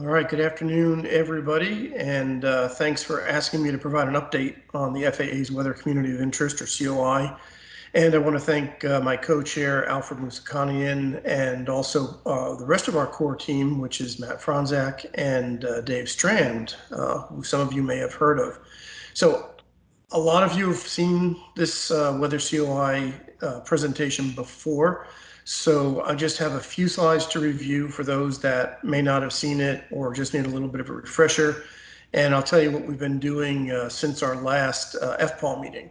All right, good afternoon, everybody, and uh, thanks for asking me to provide an update on the FAA's Weather Community of Interest, or COI. And I want to thank uh, my co-chair, Alfred Musakanian, and also uh, the rest of our core team, which is Matt Franzak and uh, Dave Strand, uh, who some of you may have heard of. So a lot of you have seen this uh, Weather COI presentation before. So I just have a few slides to review for those that may not have seen it or just need a little bit of a refresher. And I'll tell you what we've been doing uh, since our last uh, FPAW meeting.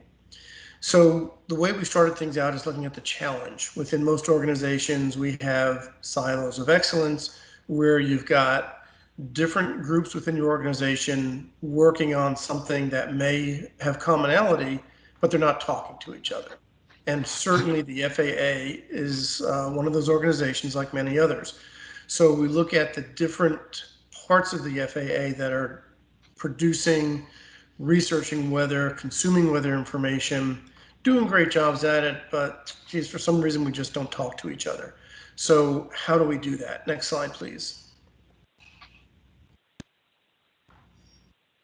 So the way we started things out is looking at the challenge. Within most organizations, we have silos of excellence where you've got different groups within your organization working on something that may have commonality, but they're not talking to each other. And certainly the FAA is uh, one of those organizations like many others. So we look at the different parts of the FAA that are producing, researching weather, consuming weather information, doing great jobs at it, but geez, for some reason we just don't talk to each other. So how do we do that? Next slide, please.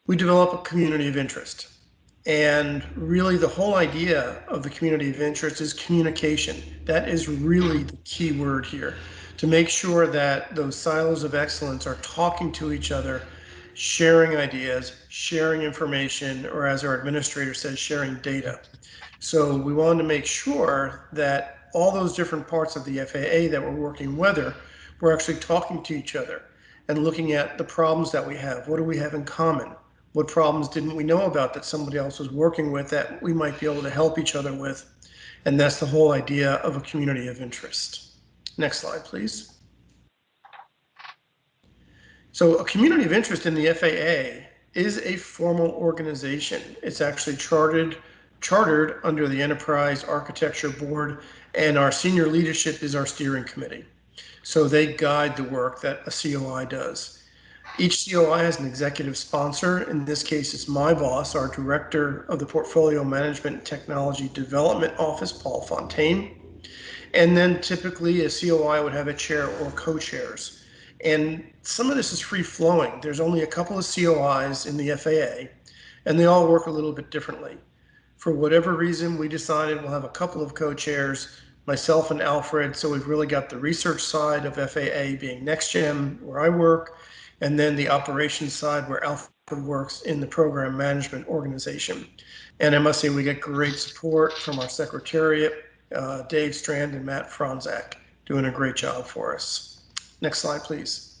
We develop a community of interest. And really, the whole idea of the community of interest is communication. That is really the key word here to make sure that those silos of excellence are talking to each other, sharing ideas, sharing information, or as our administrator says, sharing data. So we wanted to make sure that all those different parts of the FAA that we're working with we're actually talking to each other and looking at the problems that we have. What do we have in common? What problems didn't we know about that somebody else was working with that we might be able to help each other with? And that's the whole idea of a community of interest. Next slide, please. So a community of interest in the FAA is a formal organization. It's actually chartered, chartered under the Enterprise Architecture Board, and our senior leadership is our steering committee. So they guide the work that a COI does. Each COI has an executive sponsor. In this case, it's my boss, our director of the Portfolio Management Technology Development Office, Paul Fontaine. And then typically a COI would have a chair or co-chairs. And some of this is free flowing. There's only a couple of COIs in the FAA, and they all work a little bit differently. For whatever reason, we decided we'll have a couple of co-chairs, myself and Alfred. So we've really got the research side of FAA being NextGen, where I work, and then the operations side where Alfred works in the program management organization. And I must say we get great support from our secretariat, uh, Dave Strand and Matt Franzak, doing a great job for us. Next slide, please.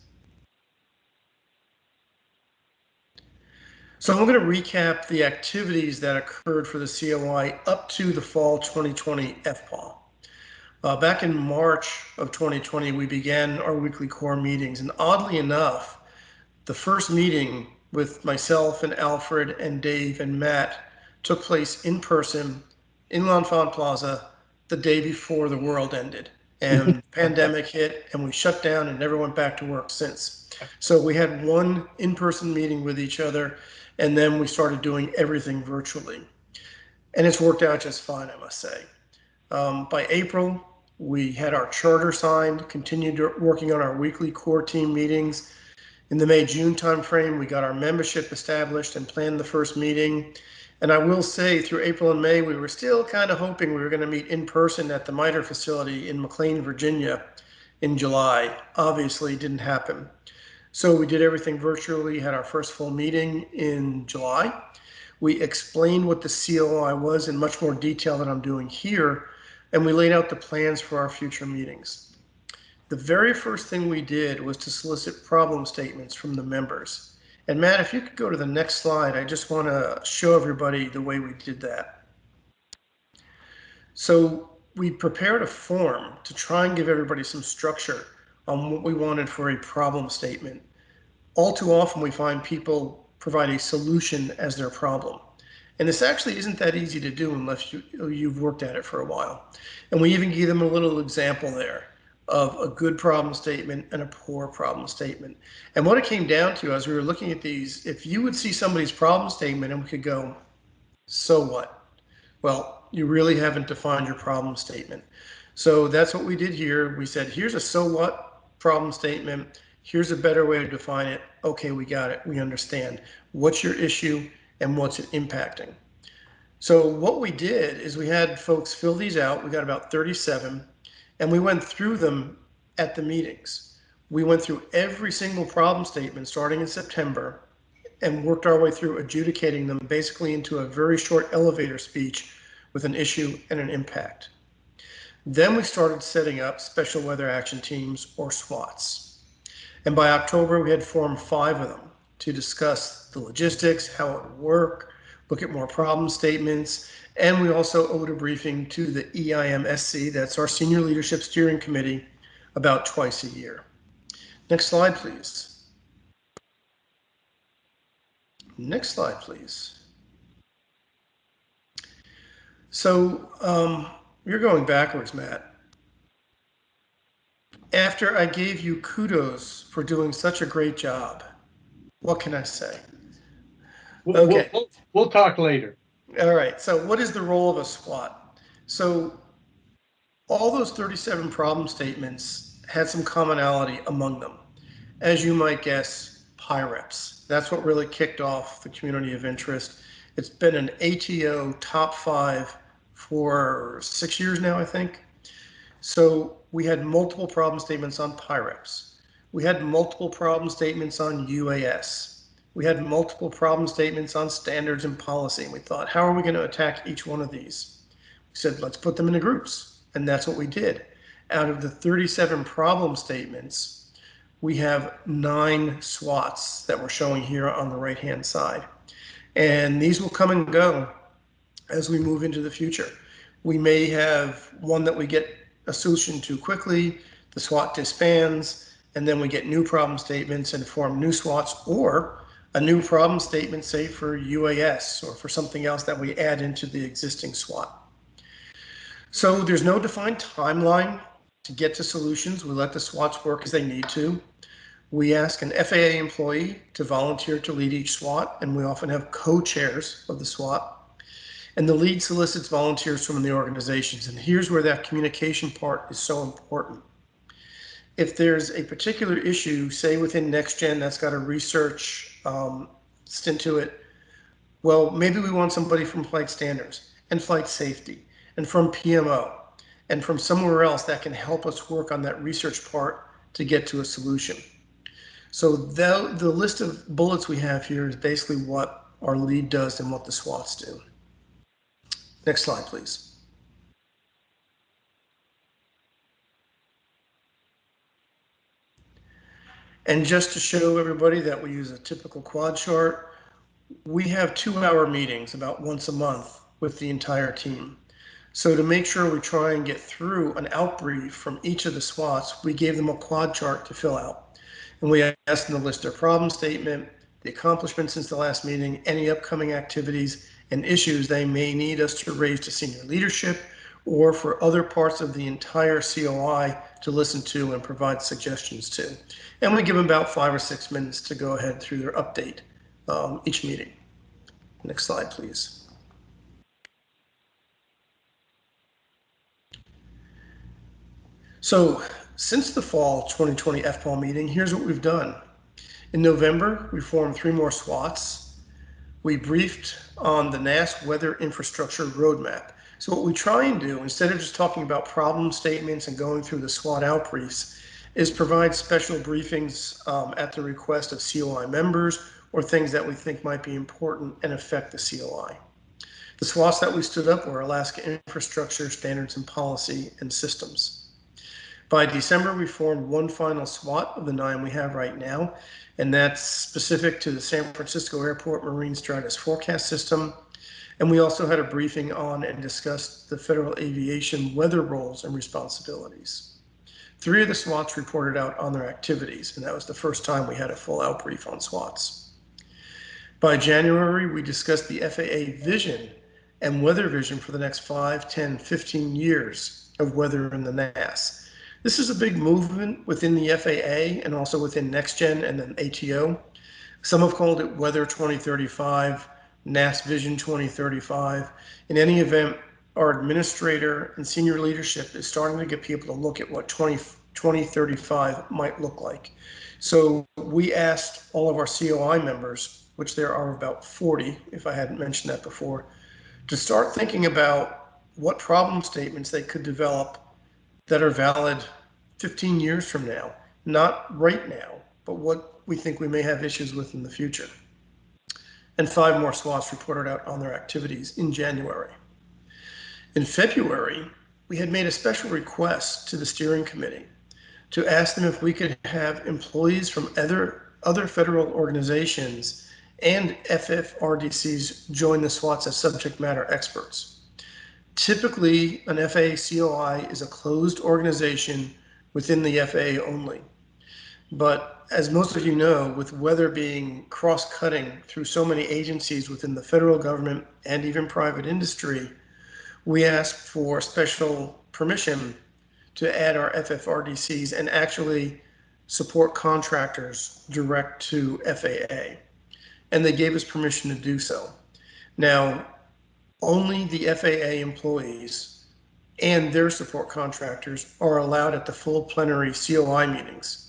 So I'm going to recap the activities that occurred for the COI up to the fall 2020 FPAW. Uh, back in March of 2020, we began our weekly core meetings, and oddly enough, the first meeting with myself and Alfred and Dave and Matt took place in person in L'Enfant Plaza the day before the world ended and pandemic hit and we shut down and never went back to work since. So we had one in-person meeting with each other and then we started doing everything virtually. And it's worked out just fine, I must say. Um, by April, we had our charter signed, continued working on our weekly core team meetings, in the May June timeframe, we got our membership established and planned the first meeting. And I will say through April and May, we were still kind of hoping we were going to meet in person at the MITRE facility in McLean, Virginia in July. Obviously, didn't happen. So we did everything virtually, had our first full meeting in July. We explained what the COI was in much more detail than I'm doing here, and we laid out the plans for our future meetings the very first thing we did was to solicit problem statements from the members. And Matt, if you could go to the next slide, I just want to show everybody the way we did that. So we prepared a form to try and give everybody some structure on what we wanted for a problem statement. All too often we find people provide a solution as their problem. And this actually isn't that easy to do unless you, you've worked at it for a while. And we even gave them a little example there of a good problem statement and a poor problem statement. And what it came down to as we were looking at these, if you would see somebody's problem statement and we could go, so what? Well, you really haven't defined your problem statement. So that's what we did here. We said, here's a so what problem statement. Here's a better way to define it. Okay, we got it. We understand. What's your issue and what's it impacting? So what we did is we had folks fill these out. We got about 37 and we went through them at the meetings. We went through every single problem statement starting in September and worked our way through adjudicating them basically into a very short elevator speech with an issue and an impact. Then we started setting up special weather action teams or SWATs. And by October, we had formed five of them to discuss the logistics, how it would work, look at more problem statements, and we also owed a briefing to the EIMSC, that's our Senior Leadership Steering Committee, about twice a year. Next slide, please. Next slide, please. So um, you're going backwards, Matt. After I gave you kudos for doing such a great job, what can I say? We'll, Okay. we'll, we'll talk later. All right, so what is the role of a SWAT? So all those 37 problem statements had some commonality among them. As you might guess, PIREPs. That's what really kicked off the community of interest. It's been an ATO top five for six years now, I think. So we had multiple problem statements on PIREPs. We had multiple problem statements on UAS we had multiple problem statements on standards and policy. And we thought, how are we going to attack each one of these? We said, let's put them into groups. And that's what we did. Out of the 37 problem statements, we have nine SWATs that we're showing here on the right hand side. And these will come and go as we move into the future. We may have one that we get a solution to quickly, the SWAT disbands, and then we get new problem statements and form new SWATs, or a new problem statement, say for UAS or for something else that we add into the existing SWAT. So there's no defined timeline to get to solutions. We let the SWATs work as they need to. We ask an FAA employee to volunteer to lead each SWAT, and we often have co-chairs of the SWAT. And the lead solicits volunteers from the organizations. And here's where that communication part is so important. If there's a particular issue, say within NextGen that's got a research um, stint to it. Well, maybe we want somebody from flight standards and flight safety and from PMO and from somewhere else that can help us work on that research part to get to a solution. So the, the list of bullets we have here is basically what our lead does and what the SWATs do. Next slide, please. And just to show everybody that we use a typical quad chart, we have two hour meetings about once a month with the entire team. So to make sure we try and get through an outbrief from each of the SWATs, we gave them a quad chart to fill out. And we asked them to list their problem statement, the accomplishments since the last meeting, any upcoming activities and issues they may need us to raise to senior leadership or for other parts of the entire COI to listen to and provide suggestions to. And we give them about five or six minutes to go ahead through their update um, each meeting. Next slide, please. So since the fall 2020 FPAW meeting, here's what we've done. In November, we formed three more SWATs. We briefed on the NAS weather infrastructure roadmap. So what we try and do, instead of just talking about problem statements and going through the SWAT outbriefs, is provide special briefings um, at the request of COI members or things that we think might be important and affect the COI. The SWATs that we stood up were Alaska Infrastructure, Standards and Policy, and Systems. By December, we formed one final SWAT of the nine we have right now, and that's specific to the San Francisco Airport Marine Stratus Forecast System, and we also had a briefing on and discussed the federal aviation weather roles and responsibilities. Three of the SWATs reported out on their activities, and that was the first time we had a full out brief on SWATs. By January, we discussed the FAA vision and weather vision for the next 5, 10, 15 years of weather in the NAS. This is a big movement within the FAA and also within NextGen and then ATO. Some have called it Weather 2035 NAS Vision 2035. In any event, our administrator and senior leadership is starting to get people to look at what 20, 2035 might look like. So we asked all of our COI members, which there are about 40, if I hadn't mentioned that before, to start thinking about what problem statements they could develop that are valid 15 years from now, not right now, but what we think we may have issues with in the future. And five more SWATs reported out on their activities in January. In February, we had made a special request to the steering committee to ask them if we could have employees from other other federal organizations and FFRDCs join the SWATs as subject matter experts. Typically, an FAA COI is a closed organization within the FAA only. But as most of you know, with weather being cross-cutting through so many agencies within the federal government and even private industry, we asked for special permission to add our FFRDCs and actually support contractors direct to FAA. And they gave us permission to do so. Now, only the FAA employees and their support contractors are allowed at the full plenary COI meetings.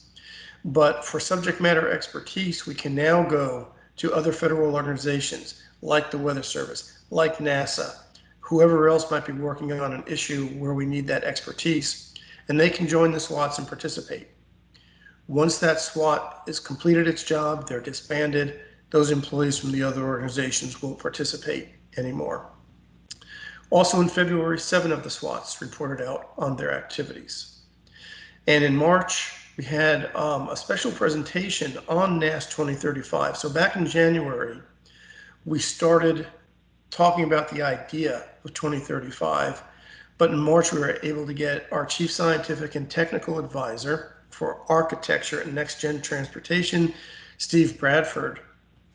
But for subject matter expertise, we can now go to other federal organizations like the Weather Service, like NASA, whoever else might be working on an issue where we need that expertise, and they can join the SWATs and participate. Once that SWAT has completed its job, they're disbanded, those employees from the other organizations won't participate anymore. Also in February, seven of the SWATs reported out on their activities. And in March, we had um, a special presentation on NAS 2035. So back in January, we started talking about the idea of 2035. But in March, we were able to get our chief scientific and technical advisor for architecture and next gen transportation, Steve Bradford,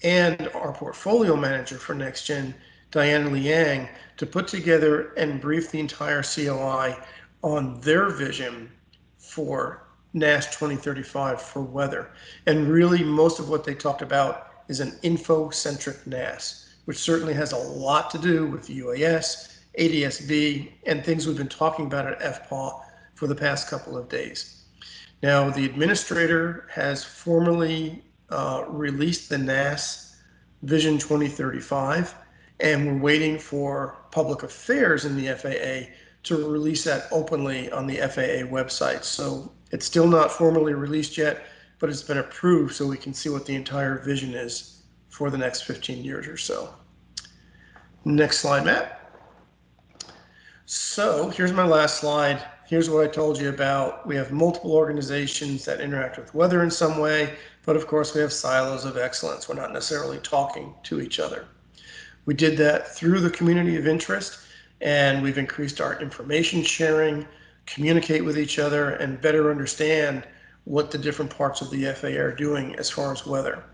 and our portfolio manager for next gen, Diana Liang, to put together and brief the entire COI on their vision for NAS 2035 for weather. And really, most of what they talked about is an info centric NAS which certainly has a lot to do with UAS, ADSB, and things we've been talking about at FPAW for the past couple of days. Now, the administrator has formally uh, released the NAS Vision 2035, and we're waiting for public affairs in the FAA to release that openly on the FAA website. So it's still not formally released yet, but it's been approved so we can see what the entire vision is for the next 15 years or so. Next slide, Matt. So here's my last slide. Here's what I told you about. We have multiple organizations that interact with weather in some way, but of course we have silos of excellence. We're not necessarily talking to each other. We did that through the community of interest, and we've increased our information sharing, communicate with each other, and better understand what the different parts of the FAA are doing as far as weather.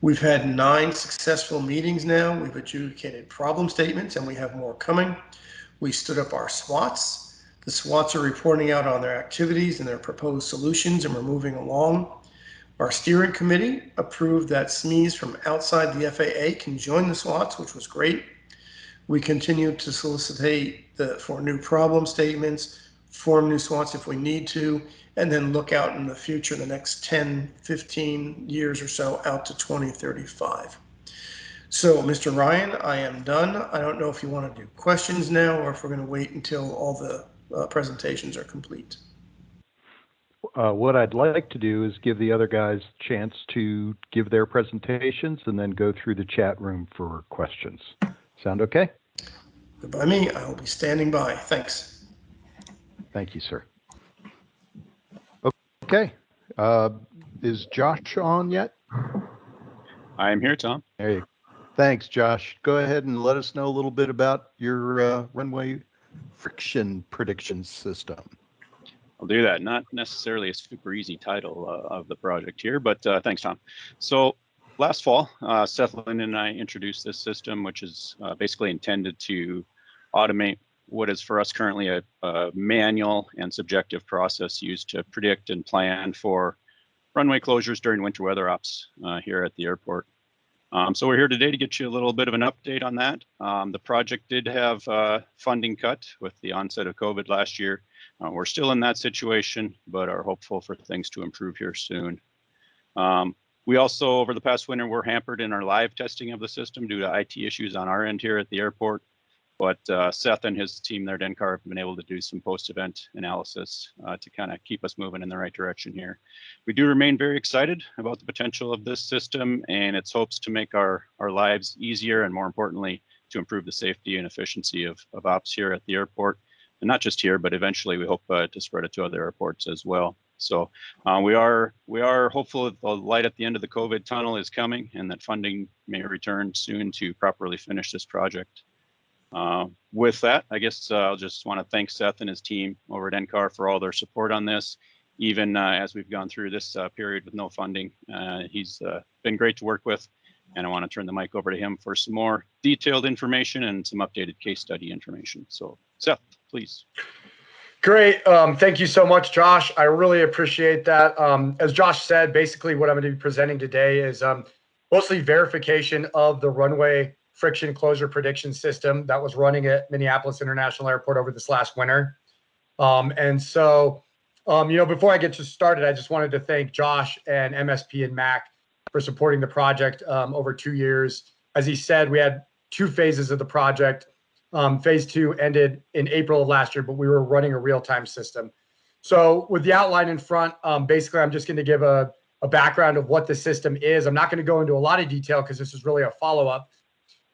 We've had nine successful meetings now. We've adjudicated problem statements and we have more coming. We stood up our SWATs. The SWATs are reporting out on their activities and their proposed solutions and we're moving along. Our steering committee approved that SMEs from outside the FAA can join the SWATs, which was great. We continue to solicitate the, for new problem statements, form new SWATs if we need to, and then look out in the future, the next 10, 15 years or so out to 2035. So, Mr. Ryan, I am done. I don't know if you want to do questions now or if we're going to wait until all the uh, presentations are complete. Uh, what I'd like to do is give the other guys a chance to give their presentations and then go through the chat room for questions. Sound okay? By me, I will be standing by. Thanks. Thank you, sir. Okay. Uh, is Josh on yet? I am here, Tom. There you Thanks, Josh. Go ahead and let us know a little bit about your uh, runway friction prediction system. I'll do that. Not necessarily a super easy title uh, of the project here, but uh, thanks, Tom. So last fall, uh, Seth Lynn and I introduced this system, which is uh, basically intended to automate what is for us currently a, a, manual and subjective process used to predict and plan for runway closures during winter weather ops uh, here at the airport. Um, so we're here today to get you a little bit of an update on that. Um, the project did have uh, funding cut with the onset of COVID last year. Uh, we're still in that situation, but are hopeful for things to improve here soon. Um, we also, over the past winter, were hampered in our live testing of the system due to IT issues on our end here at the airport. But uh, Seth and his team there at NCAR have been able to do some post-event analysis uh, to kind of keep us moving in the right direction here. We do remain very excited about the potential of this system and its hopes to make our, our lives easier and more importantly, to improve the safety and efficiency of, of ops here at the airport. And not just here, but eventually we hope uh, to spread it to other airports as well. So uh, we are we are hopeful that the light at the end of the COVID tunnel is coming and that funding may return soon to properly finish this project. Uh, with that, I guess uh, I'll just want to thank Seth and his team over at NCAR for all their support on this, even uh, as we've gone through this uh, period with no funding. Uh, he's uh, been great to work with, and I want to turn the mic over to him for some more detailed information and some updated case study information. So Seth, please. Great. Um, thank you so much, Josh. I really appreciate that. Um, as Josh said, basically what I'm going to be presenting today is um, mostly verification of the runway friction closure prediction system that was running at Minneapolis International Airport over this last winter. Um, and so, um, you know, before I get to started, I just wanted to thank Josh and MSP and Mac for supporting the project um, over two years. As he said, we had two phases of the project. Um, phase two ended in April of last year, but we were running a real-time system. So with the outline in front, um, basically, I'm just going to give a, a background of what the system is. I'm not going to go into a lot of detail because this is really a follow-up.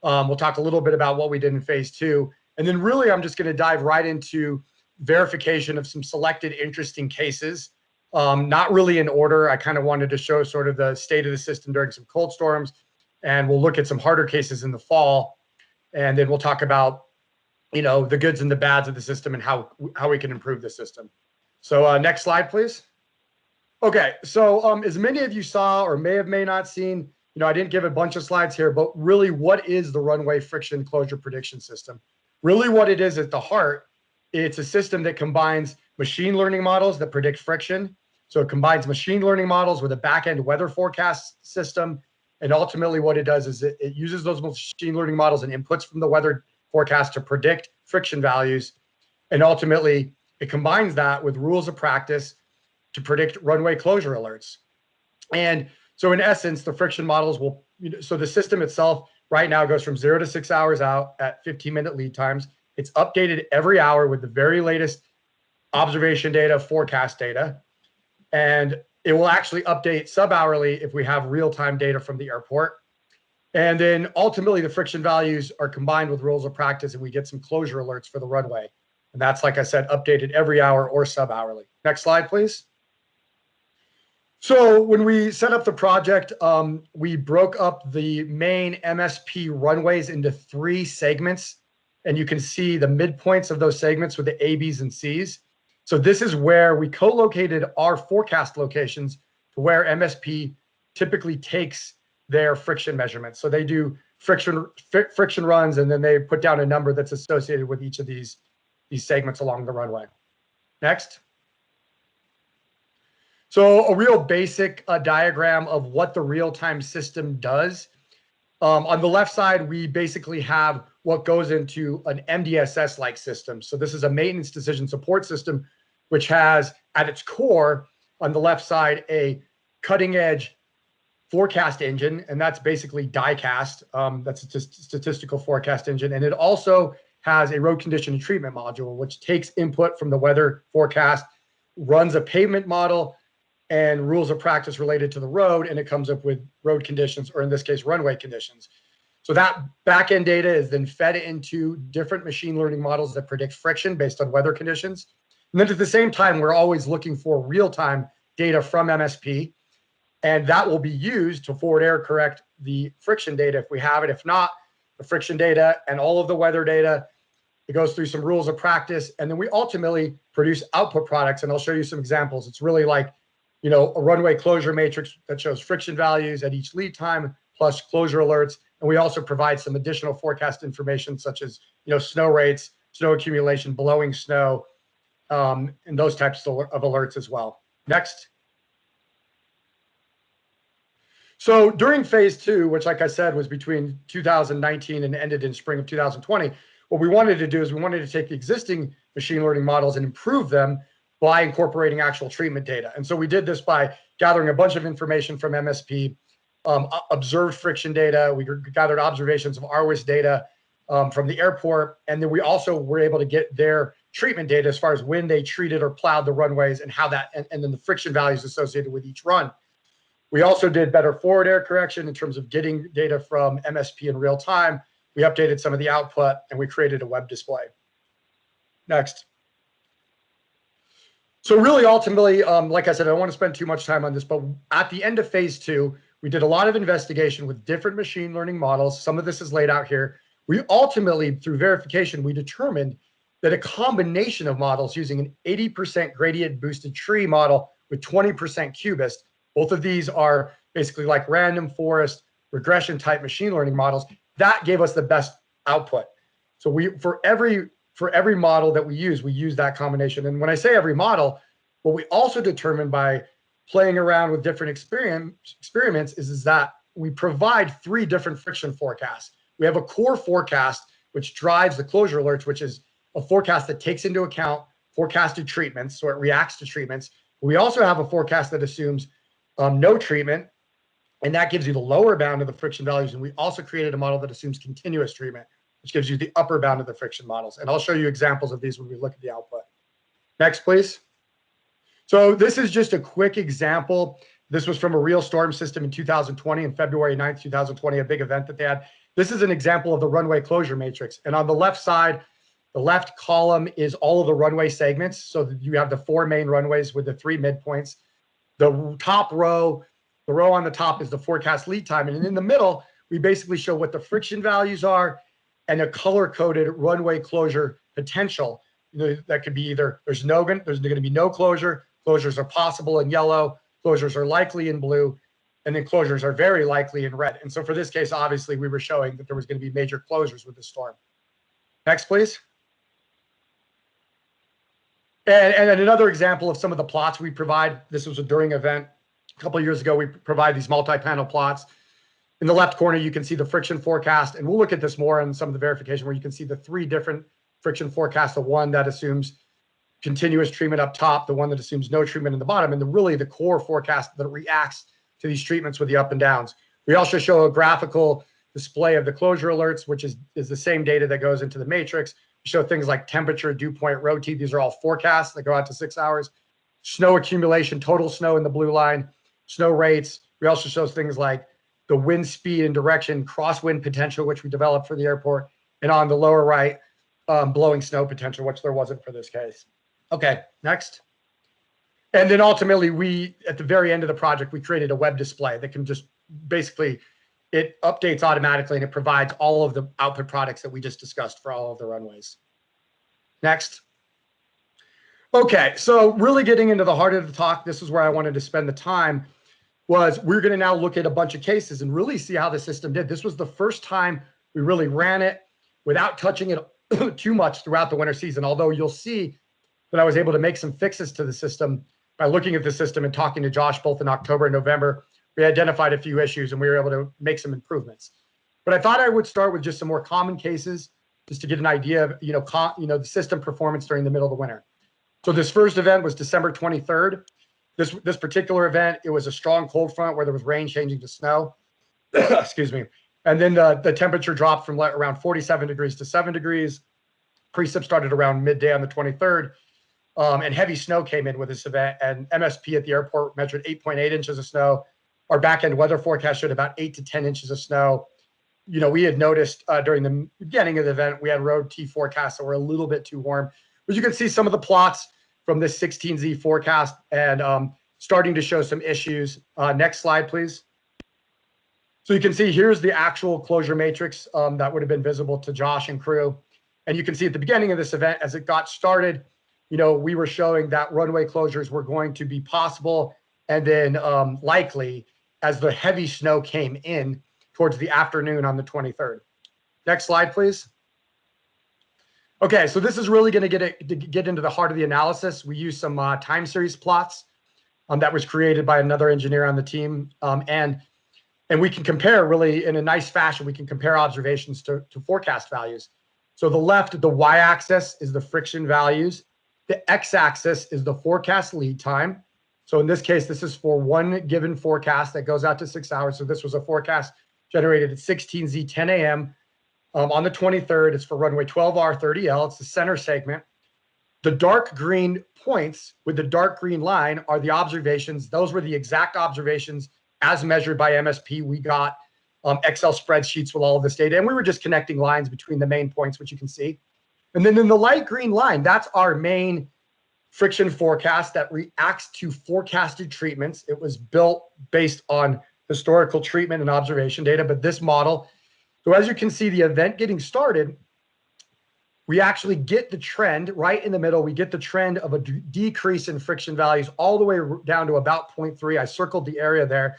Um, we'll talk a little bit about what we did in phase two. And then really, I'm just going to dive right into verification of some selected interesting cases. Um, not really in order. I kind of wanted to show sort of the state of the system during some cold storms. And we'll look at some harder cases in the fall. And then we'll talk about, you know, the goods and the bads of the system and how, how we can improve the system. So uh, next slide, please. Okay, so um, as many of you saw or may have may not seen, you know, I didn't give a bunch of slides here, but really what is the runway friction closure prediction system? Really what it is at the heart, it's a system that combines machine learning models that predict friction. So it combines machine learning models with a back-end weather forecast system. And ultimately what it does is it, it uses those machine learning models and inputs from the weather forecast to predict friction values. And ultimately it combines that with rules of practice to predict runway closure alerts. And so in essence, the friction models will, you know, so the system itself right now goes from zero to six hours out at 15 minute lead times. It's updated every hour with the very latest observation data, forecast data. And it will actually update sub hourly if we have real time data from the airport. And then ultimately the friction values are combined with rules of practice and we get some closure alerts for the runway. And that's, like I said, updated every hour or sub hourly. Next slide, please. So when we set up the project, um, we broke up the main MSP runways into three segments. And you can see the midpoints of those segments with the A, Bs, and Cs. So this is where we co-located our forecast locations to where MSP typically takes their friction measurements. So they do friction fr friction runs, and then they put down a number that's associated with each of these, these segments along the runway. Next. So a real basic uh, diagram of what the real-time system does. Um, on the left side, we basically have what goes into an MDSS-like system. So this is a maintenance decision support system, which has at its core on the left side a cutting edge forecast engine, and that's basically DICast. Um, that's a statistical forecast engine. And it also has a road condition and treatment module, which takes input from the weather forecast, runs a pavement model, and rules of practice related to the road, and it comes up with road conditions, or in this case, runway conditions. So that backend data is then fed into different machine learning models that predict friction based on weather conditions. And then at the same time, we're always looking for real-time data from MSP, and that will be used to forward error correct the friction data if we have it. If not, the friction data and all of the weather data, it goes through some rules of practice, and then we ultimately produce output products, and I'll show you some examples. It's really like you know, a runway closure matrix that shows friction values at each lead time plus closure alerts. And we also provide some additional forecast information such as, you know, snow rates, snow accumulation, blowing snow, um, and those types of alerts as well. Next. So during phase two, which like I said, was between 2019 and ended in spring of 2020, what we wanted to do is we wanted to take the existing machine learning models and improve them by incorporating actual treatment data. And so we did this by gathering a bunch of information from MSP, um, observed friction data, we gathered observations of RWIS data um, from the airport, and then we also were able to get their treatment data as far as when they treated or plowed the runways and how that, and, and then the friction values associated with each run. We also did better forward error correction in terms of getting data from MSP in real time. We updated some of the output and we created a web display. Next. So really ultimately, um, like I said, I don't want to spend too much time on this, but at the end of phase two, we did a lot of investigation with different machine learning models. Some of this is laid out here. We ultimately, through verification, we determined that a combination of models using an 80% gradient boosted tree model with 20% cubist, both of these are basically like random forest regression type machine learning models, that gave us the best output. So we, for every for every model that we use, we use that combination. And when I say every model, what we also determine by playing around with different experiment, experiments is, is that we provide three different friction forecasts. We have a core forecast, which drives the closure alerts, which is a forecast that takes into account forecasted treatments, so it reacts to treatments. We also have a forecast that assumes um, no treatment, and that gives you the lower bound of the friction values. And we also created a model that assumes continuous treatment, which gives you the upper bound of the friction models. And I'll show you examples of these when we look at the output. Next, please. So this is just a quick example. This was from a real storm system in 2020, in February 9th, 2020, a big event that they had. This is an example of the runway closure matrix. And on the left side, the left column is all of the runway segments. So you have the four main runways with the three midpoints. The top row, the row on the top is the forecast lead time. And in the middle, we basically show what the friction values are and a color coded runway closure potential. That could be either there's no there's going to be no closure, closures are possible in yellow, closures are likely in blue, and then closures are very likely in red. And so for this case, obviously, we were showing that there was going to be major closures with the storm. Next, please. And, and another example of some of the plots we provide. This was a during event a couple years ago. We provide these multi-panel plots. In the left corner, you can see the friction forecast, and we'll look at this more in some of the verification where you can see the three different friction forecasts. The one that assumes continuous treatment up top, the one that assumes no treatment in the bottom, and the really the core forecast that reacts to these treatments with the up and downs. We also show a graphical display of the closure alerts, which is, is the same data that goes into the matrix. We show things like temperature, dew point, road T. These are all forecasts that go out to six hours. Snow accumulation, total snow in the blue line, snow rates. We also show things like the wind speed and direction, crosswind potential, which we developed for the airport, and on the lower right, um, blowing snow potential, which there wasn't for this case. Okay, next. And then ultimately, we at the very end of the project, we created a web display that can just basically it updates automatically and it provides all of the output products that we just discussed for all of the runways. Next. Okay, so really getting into the heart of the talk, this is where I wanted to spend the time was we're going to now look at a bunch of cases and really see how the system did. This was the first time we really ran it without touching it too much throughout the winter season. Although you'll see that I was able to make some fixes to the system by looking at the system and talking to Josh both in October and November. We identified a few issues and we were able to make some improvements. But I thought I would start with just some more common cases just to get an idea of, you know, you know, the system performance during the middle of the winter. So this first event was December 23rd. This, this particular event, it was a strong cold front where there was rain changing to snow. Excuse me. And then the, the temperature dropped from around 47 degrees to 7 degrees. Precip started around midday on the 23rd. Um, and heavy snow came in with this event. And MSP at the airport measured 8.8 inches of snow. Our back end weather forecast showed about 8 to 10 inches of snow. You know, we had noticed uh, during the beginning of the event, we had road T forecasts that were a little bit too warm. But you can see some of the plots from this 16Z forecast and um, starting to show some issues. Uh, next slide, please. So you can see here's the actual closure matrix um, that would have been visible to Josh and crew. And you can see at the beginning of this event, as it got started, you know, we were showing that runway closures were going to be possible and then um, likely as the heavy snow came in towards the afternoon on the 23rd. Next slide, please. Okay, so this is really going to get to get into the heart of the analysis. We use some uh, time series plots um, that was created by another engineer on the team, um, and And we can compare really in a nice fashion, we can compare observations to, to forecast values. So the left, the y-axis is the friction values. The x-axis is the forecast lead time. So in this case, this is for one given forecast that goes out to six hours. So this was a forecast generated at 16Z 10 a.m. Um, on the 23rd. It's for runway 12R30L. It's the center segment. The dark green points with the dark green line are the observations. Those were the exact observations as measured by MSP. We got um, Excel spreadsheets with all of this data, and we were just connecting lines between the main points, which you can see. And then in the light green line, that's our main friction forecast that reacts to forecasted treatments. It was built based on historical treatment and observation data, but this model, so as you can see, the event getting started, we actually get the trend right in the middle. We get the trend of a decrease in friction values all the way down to about 0.3. I circled the area there.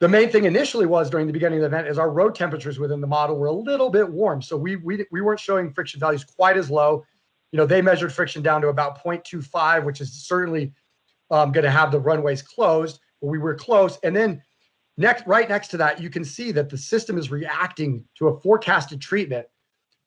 The main thing initially was during the beginning of the event is our road temperatures within the model were a little bit warm. So we, we, we weren't showing friction values quite as low. You know, they measured friction down to about 0.25, which is certainly um, going to have the runways closed, but we were close. And then next, right next to that, you can see that the system is reacting to a forecasted treatment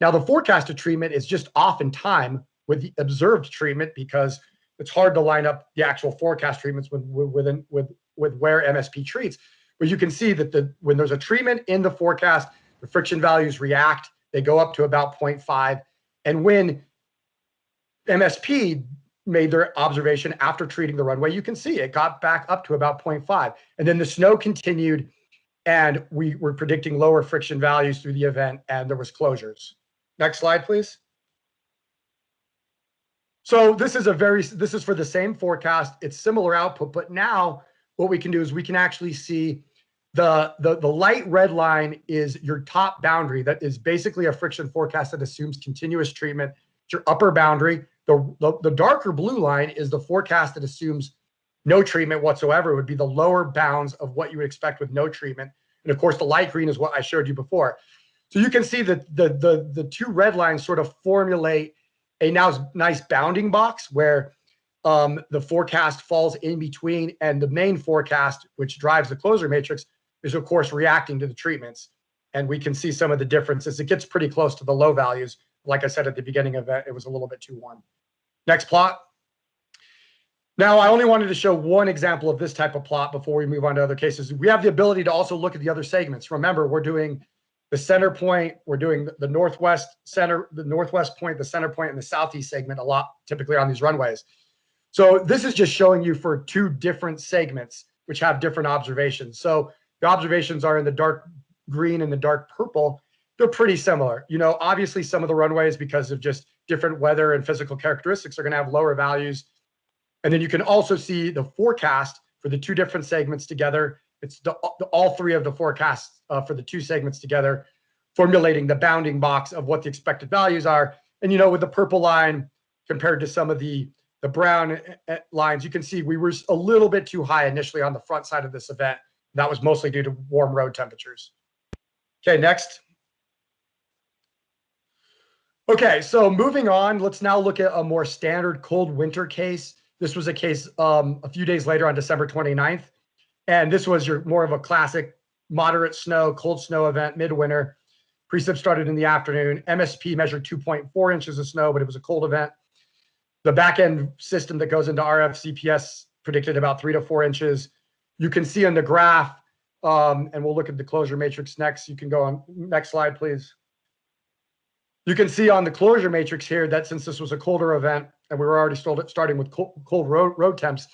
now, the forecasted treatment is just off in time with the observed treatment because it's hard to line up the actual forecast treatments with with with, with where MSP treats. But you can see that the when there's a treatment in the forecast, the friction values react. They go up to about 0.5. And when MSP made their observation after treating the runway, you can see it got back up to about 0.5. And then the snow continued and we were predicting lower friction values through the event and there was closures. Next slide, please. So this is a very, this is for the same forecast. It's similar output, but now what we can do is we can actually see the, the, the light red line is your top boundary. That is basically a friction forecast that assumes continuous treatment. It's your upper boundary. The, the, the darker blue line is the forecast that assumes no treatment whatsoever. It would be the lower bounds of what you would expect with no treatment. And of course, the light green is what I showed you before. So you can see that the, the, the two red lines sort of formulate a now nice bounding box where um, the forecast falls in between and the main forecast, which drives the closure matrix, is of course reacting to the treatments. And we can see some of the differences. It gets pretty close to the low values. Like I said at the beginning of it, it was a little bit too warm. Next plot. Now, I only wanted to show one example of this type of plot before we move on to other cases. We have the ability to also look at the other segments. Remember, we're doing the center point, we're doing the northwest center, the northwest point, the center point, and the southeast segment a lot, typically on these runways. So this is just showing you for two different segments, which have different observations. So the observations are in the dark green and the dark purple. They're pretty similar. You know, obviously some of the runways, because of just different weather and physical characteristics, are going to have lower values. And then you can also see the forecast for the two different segments together. It's the, the all three of the forecasts uh, for the two segments together, formulating the bounding box of what the expected values are. And, you know, with the purple line compared to some of the, the brown eh, eh, lines, you can see we were a little bit too high initially on the front side of this event. That was mostly due to warm road temperatures. Okay, next. Okay, so moving on, let's now look at a more standard cold winter case. This was a case um, a few days later on December 29th. And this was your more of a classic moderate snow, cold snow event midwinter. Precip started in the afternoon. MSP measured 2.4 inches of snow, but it was a cold event. The backend system that goes into RF CPS predicted about three to four inches. You can see on the graph, um, and we'll look at the closure matrix next. You can go on next slide, please. You can see on the closure matrix here that since this was a colder event and we were already starting with cold, road, road temps,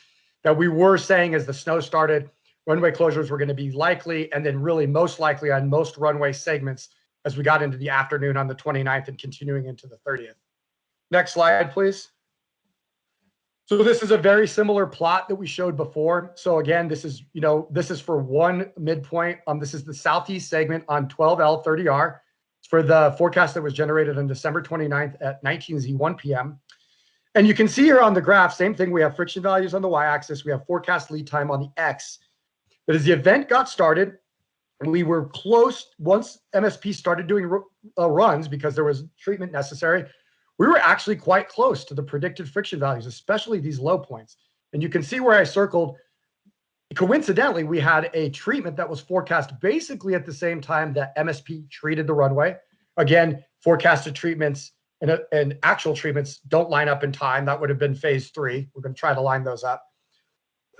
that we were saying as the snow started, runway closures were going to be likely and then really most likely on most runway segments as we got into the afternoon on the 29th and continuing into the 30th. Next slide, please. So this is a very similar plot that we showed before. So again, this is, you know, this is for one midpoint. Um, this is the southeast segment on 12L30R. For the forecast that was generated on December 29th at 19Z1 p.m. And you can see here on the graph, same thing. We have friction values on the y-axis. We have forecast lead time on the x. But as the event got started, we were close once MSP started doing uh, runs because there was treatment necessary. We were actually quite close to the predicted friction values, especially these low points. And you can see where I circled Coincidentally, we had a treatment that was forecast basically at the same time that MSP treated the runway. Again, forecasted treatments and, uh, and actual treatments don't line up in time. That would have been phase three. We're going to try to line those up.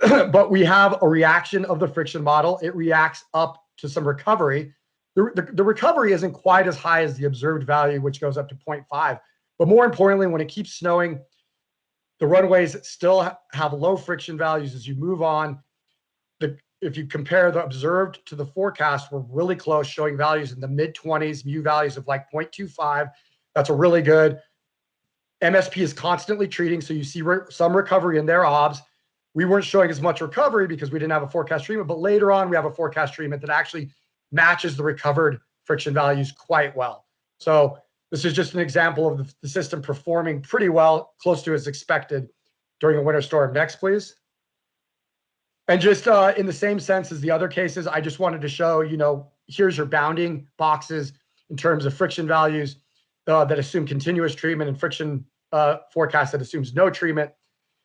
but we have a reaction of the friction model. It reacts up to some recovery. The, the, the recovery isn't quite as high as the observed value, which goes up to 0.5. But more importantly, when it keeps snowing, the runways still have low friction values as you move on. The, if you compare the observed to the forecast, we're really close, showing values in the mid 20s, mu values of like 0.25. That's a really good. MSP is constantly treating, so you see re- some recovery in their obs. We weren't showing as much recovery because we didn't have a forecast treatment, but later on we have a forecast treatment that actually matches the recovered friction values quite well. So this is just an example of the, the system performing pretty well, close to as expected during a winter storm. Next, please. And just uh, in the same sense as the other cases, I just wanted to show, you know, here's your bounding boxes in terms of friction values uh, that assume continuous treatment and friction uh, forecast that assumes no treatment.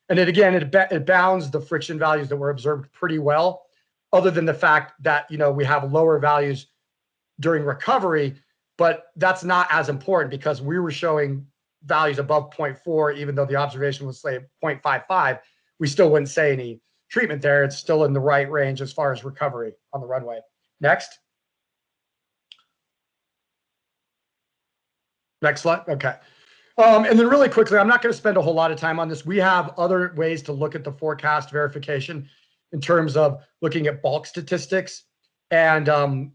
And it again, it, it bounds the friction values that were observed pretty well, other than the fact that, you know, we have lower values during recovery, but that's not as important because we were showing values above 0.4, even though the observation was say 0.55, we still wouldn't say any treatment there. It's still in the right range as far as recovery on the runway. Next. Next slide. Okay. Um, and then really quickly, I'm not going to spend a whole lot of time on this. We have other ways to look at the forecast verification in terms of looking at bulk statistics. And um,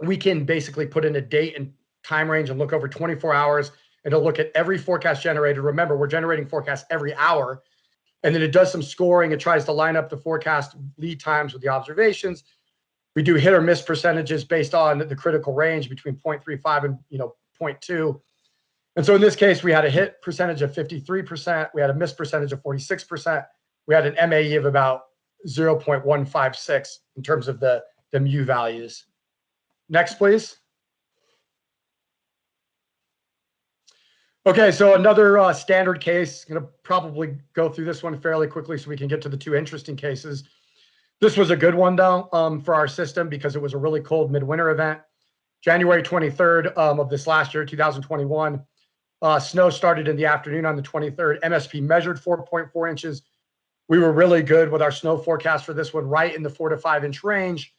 we can basically put in a date and time range and look over 24 hours and to look at every forecast generated. Remember, we're generating forecasts every hour. And then it does some scoring. It tries to line up the forecast lead times with the observations. We do hit or miss percentages based on the critical range between 0.35 and you know 0.2. And so in this case, we had a hit percentage of 53%. We had a miss percentage of 46%. We had an MAE of about 0.156 in terms of the, the mu values. Next, please. Okay, so another uh, standard case. Going to probably go through this one fairly quickly so we can get to the two interesting cases. This was a good one though um, for our system because it was a really cold midwinter event. January 23rd um, of this last year, 2021. Uh, snow started in the afternoon on the 23rd. MSP measured 4.4 inches. We were really good with our snow forecast for this one, right in the four to five inch range.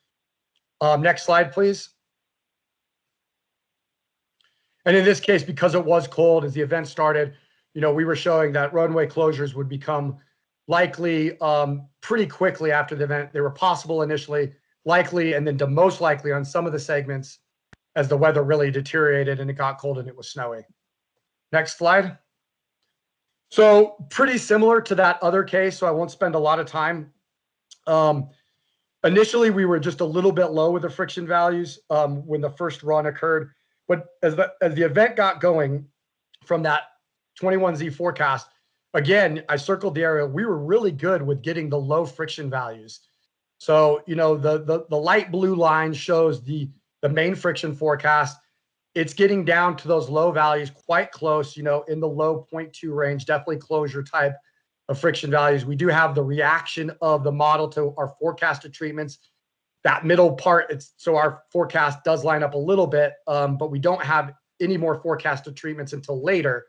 Um, next slide, please. And in this case, because it was cold as the event started, you know, we were showing that runway closures would become likely um, pretty quickly after the event. They were possible initially, likely, and then to most likely on some of the segments as the weather really deteriorated and it got cold and it was snowy. Next slide. So pretty similar to that other case, so I won't spend a lot of time. Um, initially, we were just a little bit low with the friction values um, when the first run occurred. But as the, as the event got going from that 21Z forecast, again, I circled the area. We were really good with getting the low friction values. So, you know, the, the, the light blue line shows the, the main friction forecast. It's getting down to those low values quite close, you know, in the low 0.2 range, definitely closure type of friction values. We do have the reaction of the model to our forecasted treatments that middle part, it's so our forecast does line up a little bit, um, but we don't have any more forecasted treatments until later.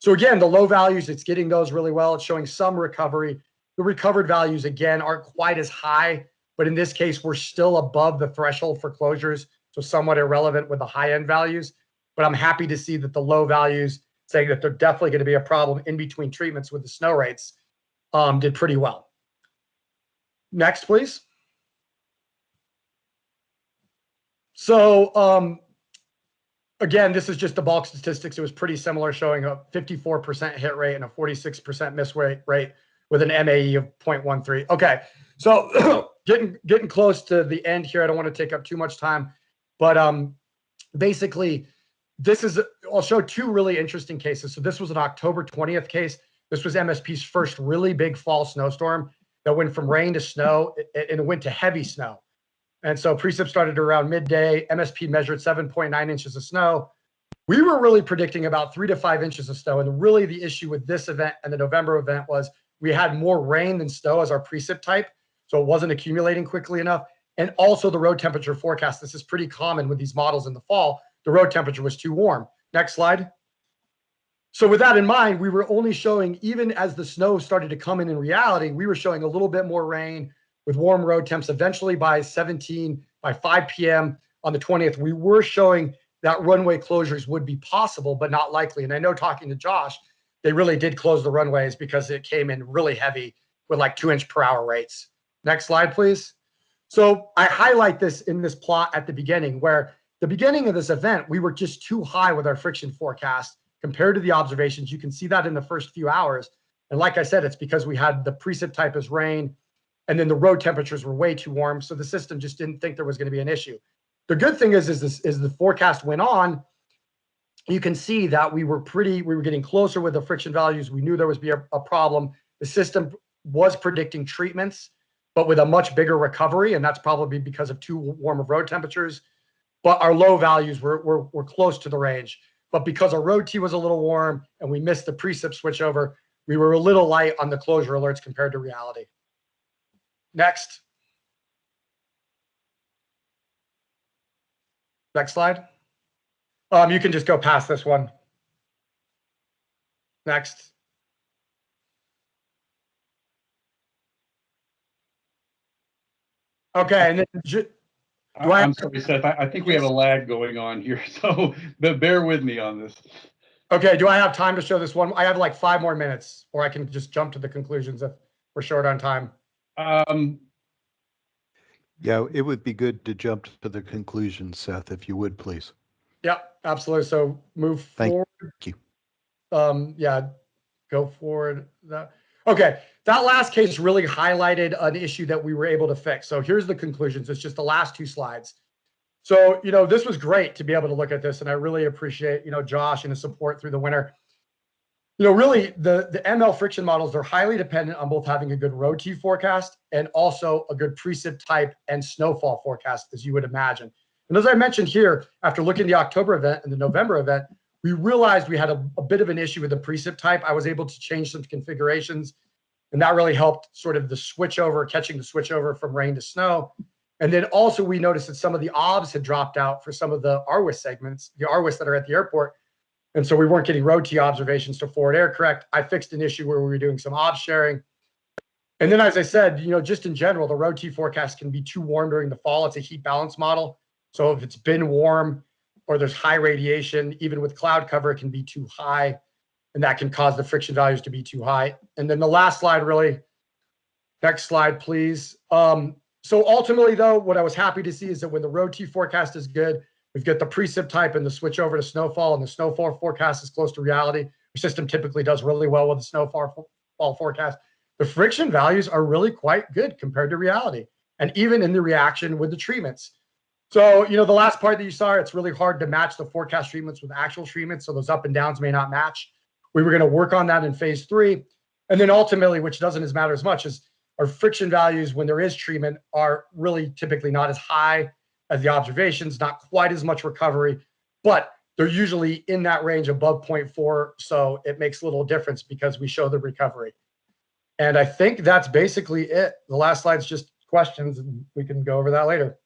So again, the low values, it's getting those really well. It's showing some recovery. The recovered values, again, aren't quite as high, but in this case, we're still above the threshold for closures, so somewhat irrelevant with the high end values. But I'm happy to see that the low values, saying that they're definitely going to be a problem in between treatments with the snow rates, um, did pretty well. Next, please. So um, again, this is just the bulk statistics. It was pretty similar, showing a 54% hit rate and a 46% miss rate, rate with an MAE of 0.13. Okay, so getting getting close to the end here. I don't want to take up too much time, but um, basically, this is I'll show two really interesting cases. So this was an October 20th case. This was MSP's first really big fall snowstorm that went from rain to snow and it went to heavy snow. And so precip started around midday. MSP measured 7.9 inches of snow. We were really predicting about three to five inches of snow. And really the issue with this event and the November event was we had more rain than snow as our precip type. so it wasn't accumulating quickly enough. And also the road temperature forecast. This is pretty common with these models in the fall. The road temperature was too warm. Next slide. So with that in mind, we were only showing, even as the snow started to come in in reality, we were showing a little bit more rain with warm road temps. Eventually by 17, by 5 p.m. on the 20th, we were showing that runway closures would be possible, but not likely. And I know talking to Josh, they really did close the runways because it came in really heavy with like two inch per hour rates. Next slide, please. So I highlight this in this plot at the beginning where the beginning of this event, we were just too high with our friction forecast compared to the observations. You can see that in the first few hours. And like I said, it's because we had the precip type as rain and then the road temperatures were way too warm. So the system just didn't think there was going to be an issue. The good thing is, is this is the forecast went on, you can see that we were pretty, we were getting closer with the friction values. We knew there was be a, a problem. The system was predicting treatments, but with a much bigger recovery. And that's probably because of too warm of road temperatures. But our low values were, were, were close to the range. But because our road T was a little warm and we missed the precip switchover, we were a little light on the closure alerts compared to reality. Next. Next slide. Um, you can just go past this one. Next. Okay, and then Do I I'm sorry, Seth, I, I think we have a lag going on here, so but bear with me on this. okay, do I have time to show this one? I have like five more minutes, or I can just jump to the conclusions if we're short on time. Um, Yeah, it would be good to jump to the conclusion, Seth, if you would, please. Yeah, absolutely. So move forward. Thank forward. you. Um, yeah, go forward. That, okay, that last case really highlighted an issue that we were able to fix. So here's the conclusions. It's just the last two slides. So, you know, this was great to be able to look at this, and I really appreciate, you know, Josh and his support through the winter. You know, really, the, the ML friction models, they're highly dependent on both having a good road T forecast and also a good precip type and snowfall forecast, as you would imagine. And as I mentioned here, after looking at the October event and the November event, we realized we had a, a bit of an issue with the precip type. I was able to change some configurations, and that really helped sort of the switch over, catching the switch over from rain to snow. And then also we noticed that some of the OBS had dropped out for some of the RWIS segments, the RWIS that are at the airport. And so we weren't getting road T observations to forward error correct. I fixed an issue where we were doing some OBS sharing. And then, as I said, you know, just in general, the road T forecast can be too warm during the fall. It's a heat balance model. So if it's been warm or there's high radiation, even with cloud cover, it can be too high. And that can cause the friction values to be too high. And then the last slide, really, next slide, please. Um, so ultimately, though, what I was happy to see is that when the road T forecast is good, we've got the precip type and the switch over to snowfall, and the snowfall forecast is close to reality. Our system typically does really well with the snowfall forecast. The friction values are really quite good compared to reality, and even in the reaction with the treatments. So, you know, the last part that you saw, it's really hard to match the forecast treatments with actual treatments. So those up and downs may not match. We were going to work on that in phase three. And then ultimately, which doesn't as matter as much, is our friction values when there is treatment are really typically not as high as the observations, not quite as much recovery, but they're usually in that range above 0.4. So it makes little difference because we show the recovery. And I think that's basically it. The last slide's just questions and we can go over that later.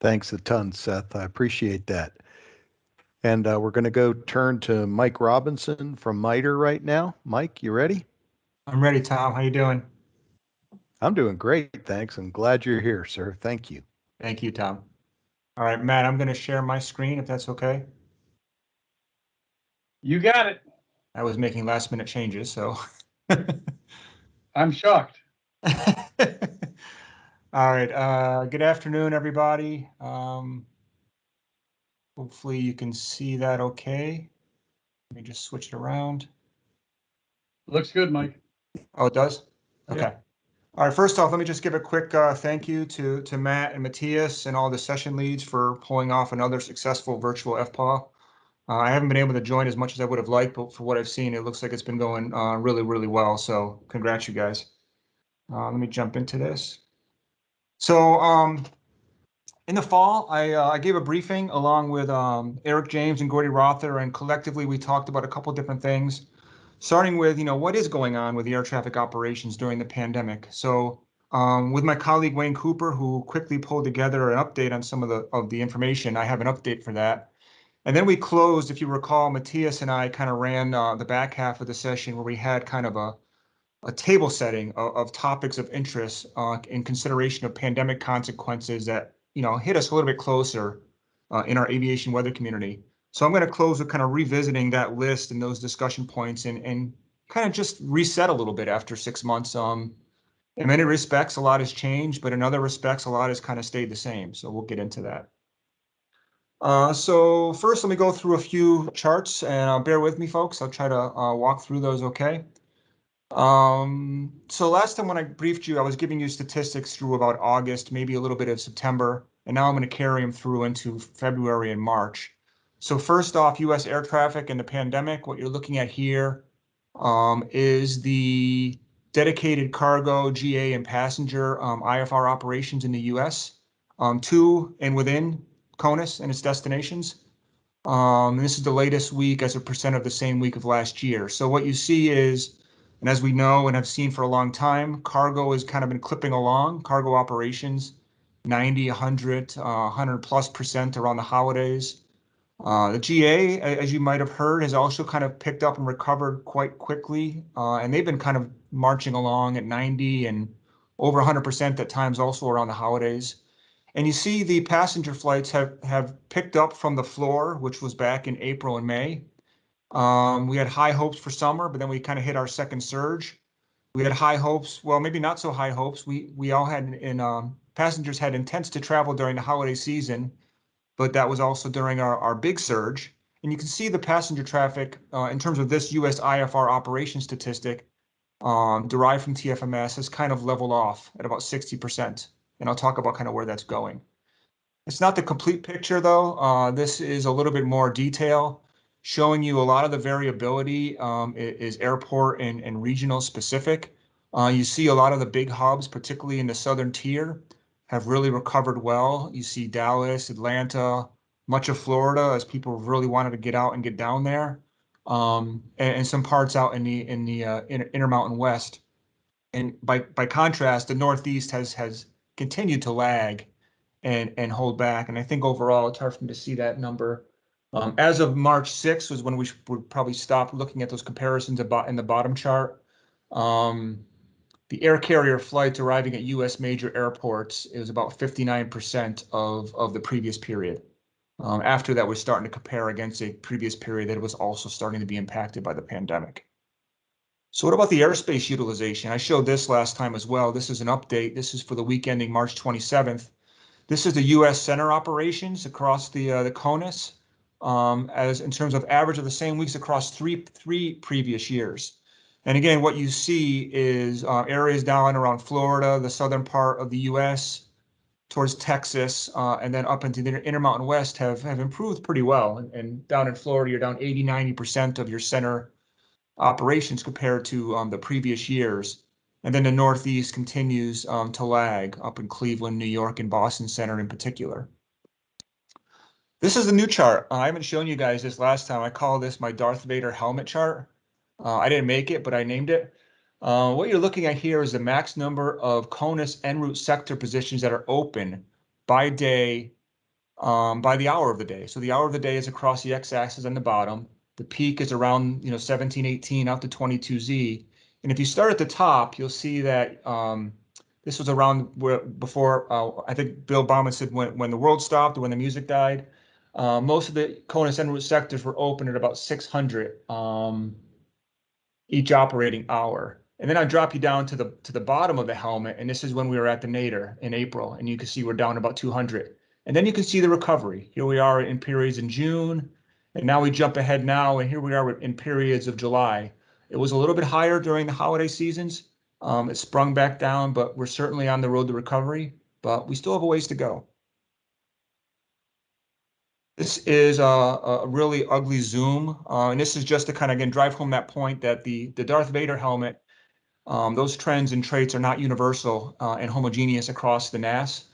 Thanks a ton, Seth. I appreciate that. And uh, we're going to go turn to Mike Robinson from MITRE right now. Mike, you ready? I'm ready, Tom. How you doing? I'm doing great, thanks. I'm glad you're here, sir. Thank you. Thank you, Tom. All right, Matt, I'm going to share my screen if that's okay. you got it. I was making last minute changes, so. I'm shocked. All right, uh, good afternoon, everybody. Um, hopefully you can see that okay. Let me just switch it around. Looks good, Mike. Oh, it does? Yeah. All right, first off, let me just give a quick uh, thank you to, to Matt and Matthias and all the session leads for pulling off another successful virtual FPAW. Uh, I haven't been able to join as much as I would have liked, but for what I've seen, it looks like it's been going uh, really, really well. So congrats, you guys. Uh, let me jump into this. So um, in the fall, I, uh, I gave a briefing along with um, Eric James and Gordy Rother, and collectively we talked about a couple different things. Starting with, you know, what is going on with the air traffic operations during the pandemic. So um, with my colleague Wayne Cooper, who quickly pulled together an update on some of the of the information, I have an update for that. And then we closed, if you recall, Matthias and I kind of ran uh, the back half of the session where we had kind of a a table setting of, of topics of interest uh, in consideration of pandemic consequences that you know hit us a little bit closer uh, in our aviation weather community. So I'm going to close with kind of revisiting that list and those discussion points and, and kind of just reset a little bit after six months. Um, in many respects, a lot has changed, but in other respects, a lot has kind of stayed the same. So we'll get into that. Uh, so first, let me go through a few charts and uh, bear with me, folks. I'll try to uh, walk through those okay. Um, so last time when I briefed you, I was giving you statistics through about August, maybe a little bit of September, and now I'm going to carry them through into February and March. So first off, U.S. air traffic and the pandemic, what you're looking at here um, is the dedicated cargo, GA, and passenger um, IFR operations in the U.S. Um, to and within CONUS and its destinations. Um, this is the latest week as a percent of the same week of last year. So what you see is, and as we know and have seen for a long time, cargo has kind of been clipping along, cargo operations, 90, 100, uh, 100 plus percent around the holidays. Uh, the GA, as you might have heard, has also kind of picked up and recovered quite quickly, uh, and they've been kind of marching along at 90 and over 100% at times also around the holidays. And you see the passenger flights have, have picked up from the floor, which was back in April and May. Um, we had high hopes for summer, but then we kind of hit our second surge. We had high hopes, well, maybe not so high hopes. We we all had in um, passengers had intents to travel during the holiday season, but that was also during our, our big surge. And you can see the passenger traffic uh, in terms of this US IFR operation statistic um, derived from TFMS has kind of leveled off at about 60%. And I'll talk about kind of where that's going. It's not the complete picture though. Uh, this is a little bit more detail showing you a lot of the variability um, is airport and, and regional specific. Uh, you see a lot of the big hubs, particularly in the southern tier, have really recovered well. You see Dallas, Atlanta, much of Florida as people really wanted to get out and get down there, um, and, and, some parts out in the in the uh, inter Intermountain West. And by by contrast, the Northeast has has continued to lag and and hold back. And I think overall, it's hard for me to see that number. Um, as of March 6th was when we would probably stop looking at those comparisons about in the bottom chart. Um, the air carrier flights arriving at U.S. major airports is about 59% of, of the previous period. Um, after that, we're starting to compare against a previous period that was also starting to be impacted by the pandemic. So what about the airspace utilization? I showed this last time as well. This is an update. This is for the week ending March 27th. This is the U.S. center operations across the uh, the CONUS um, as in terms of average of the same weeks across three three previous years. And again, what you see is uh, areas down around Florida, the southern part of the U.S., towards Texas, uh, and then up into the Intermountain West have, have improved pretty well. And, and down in Florida, you're down 80, 90% of your center operations compared to um, the previous years. And then the Northeast continues um, to lag up in Cleveland, New York, and Boston Center in particular. This is a new chart. I haven't shown you guys this last time. I call this my Darth Vader helmet chart. Uh, I didn't make it, but I named it. Uh, what you're looking at here is the max number of CONUS en route sector positions that are open by day, um, by the hour of the day. So the hour of the day is across the x-axis on the bottom. The peak is around you know 17, 18 out to 22z. And if you start at the top, you'll see that um, this was around where before uh, I think Bill Bauman said when when the world stopped or when the music died. Uh, most of the CONUS en route sectors were open at about 600. Um, each operating hour. And then I drop you down to the to the bottom of the helmet, and this is when we were at the Nadir in April, and you can see we're down about 200. And then you can see the recovery. Here we are in periods in June, and now we jump ahead now, and here we are in periods of July. It was a little bit higher during the holiday seasons. Um, it sprung back down, but we're certainly on the road to recovery, but we still have a ways to go. This is a, a really ugly zoom, uh, and this is just to kind of again drive home that point that the the Darth Vader helmet, um, those trends and traits are not universal uh, and homogeneous across the NAS.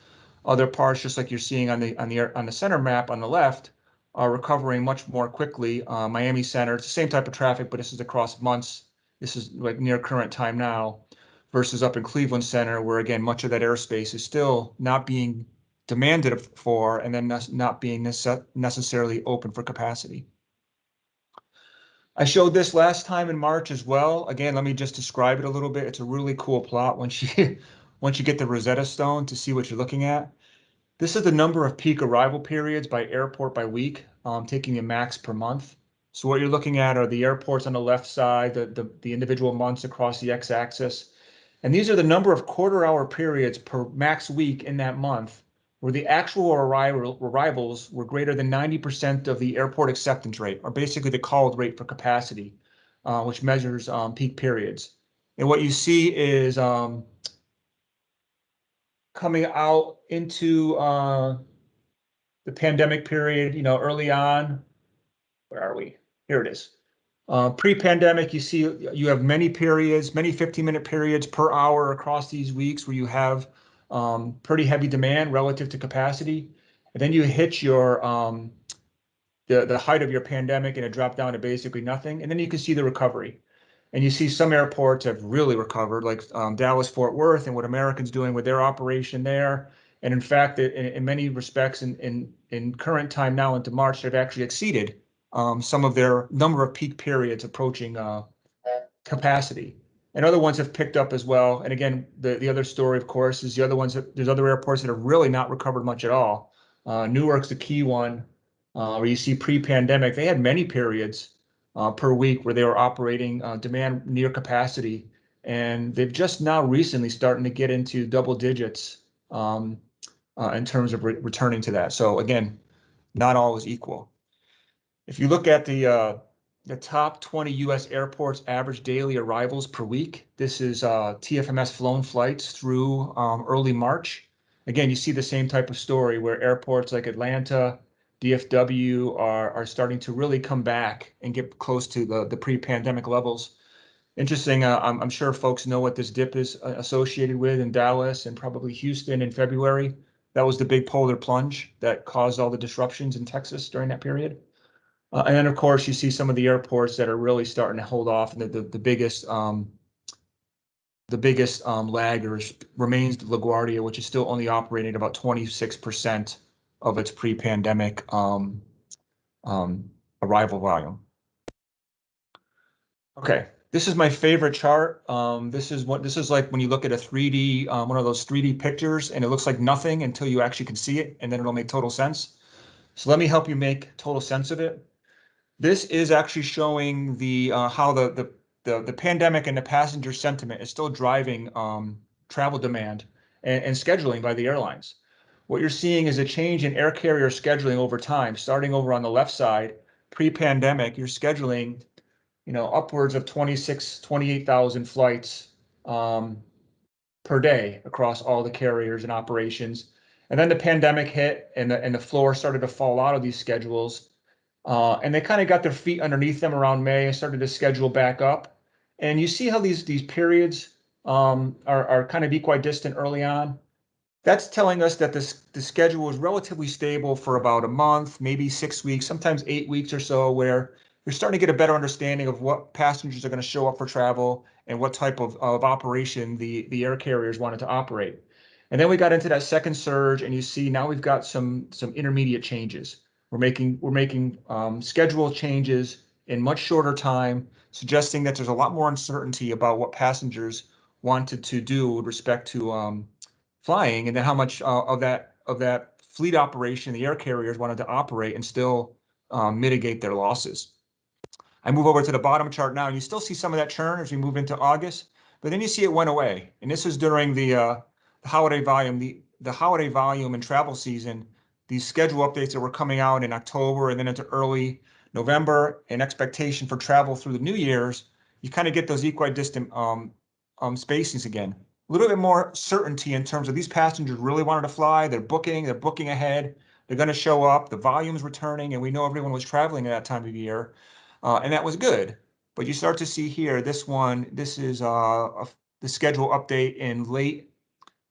Other parts, just like you're seeing on the on the on the center map on the left, are recovering much more quickly. Uh, Miami Center, it's the same type of traffic, but this is across months. This is like near current time now versus up in Cleveland Center, where again, much of that airspace is still not being demanded for and then not- being nece- necessarily open for capacity. I showed this last time in March as well. Again, let me just describe it a little bit. It's a really cool plot once you once you get the Rosetta Stone to see what you're looking at. This is the number of peak arrival periods by airport by week, um, taking a max per month. So what you're looking at are the airports on the left side, the, the, the individual months across the x-axis. And these are the number of quarter hour periods per max week in that month where the actual arrival, arrivals were greater than 90% of the airport acceptance rate, or basically the called rate for capacity, uh, which measures um, peak periods. And what you see is um, coming out into uh, the pandemic period, you know, early on. Where are we? Here it is. Uh, pre-pandemic, you see you have many periods, many 15-minute periods per hour across these weeks where you have um, pretty heavy demand relative to capacity. And then you hit your um, the the height of your pandemic and it dropped down to basically nothing. And then you can see the recovery. And you see some airports have really recovered, like um, Dallas Fort Worth and what Americans doing with their operation there. And in fact, in, in many respects, in, in in current time now into March, they've actually exceeded um, some of their number of peak periods approaching uh, capacity and other ones have picked up as well. And again, the, the other story, of course, is the other ones that there's other airports that have really not recovered much at all. Uh, Newark's the key one, uh, where you see pre-pandemic, they had many periods uh, per week where they were operating uh, demand near capacity, and they've just now recently starting to get into double digits um, uh, in terms of re returning to that. So again, not all is equal. If you look at the uh, the top 20 US airports average daily arrivals per week. This is uh, TFMS flown flights through um, early March. Again, you see the same type of story where airports like Atlanta, DFW are, are starting to really come back and get close to the, the pre-pandemic levels. Interesting, uh, I'm, I'm sure folks know what this dip is uh, associated with in Dallas and probably Houston in February. That was the big polar plunge that caused all the disruptions in Texas during that period. Uh, and then, of course, you see some of the airports that are really starting to hold off. And the, the, the biggest um, the biggest um, laggers remains LaGuardia, which is still only operating at about 26% of its pre-pandemic um, um, arrival volume. Okay, this is my favorite chart. Um, this is what this is like when you look at a 3D, um, one of those 3D pictures, and it looks like nothing until you actually can see it, and then it'll make total sense. So let me help you make total sense of it. This is actually showing the uh, how the, the the the pandemic and the passenger sentiment is still driving um, travel demand and, and scheduling by the airlines. What you're seeing is a change in air carrier scheduling over time. Starting over on the left side, pre-pandemic, you're scheduling, you know, upwards of 26, 28,000 flights um, per day across all the carriers and operations. And then the pandemic hit and the, and the floor started to fall out of these schedules. Uh, and they kind of got their feet underneath them around May and started to schedule back up. And you see how these these periods um, are, are kind of equidistant early on. That's telling us that this the schedule was relatively stable for about a month, maybe six weeks, sometimes eight weeks or so, where you're starting to get a better understanding of what passengers are going to show up for travel and what type of, of operation the, the air carriers wanted to operate. And then we got into that second surge, and you see now we've got some some intermediate changes. We're making we're making um, schedule changes in much shorter time, suggesting that there's a lot more uncertainty about what passengers wanted to do with respect to um, flying, and then how much uh, of that of that fleet operation the air carriers wanted to operate and still um, mitigate their losses. I move over to the bottom chart now, and you still see some of that churn as we move into August, but then you see it went away, and this is during the, uh, the holiday volume, the the holiday volume and travel season these schedule updates that were coming out in October and then into early November and expectation for travel through the New Year's, you kind of get those equidistant um, um, spacings again. A little bit more certainty in terms of these passengers really wanted to fly. They're booking, they're booking ahead. They're going to show up. The volume's returning, and we know everyone was traveling at that time of year, uh, and that was good. But you start to see here, this one, this is uh, a, the schedule update in late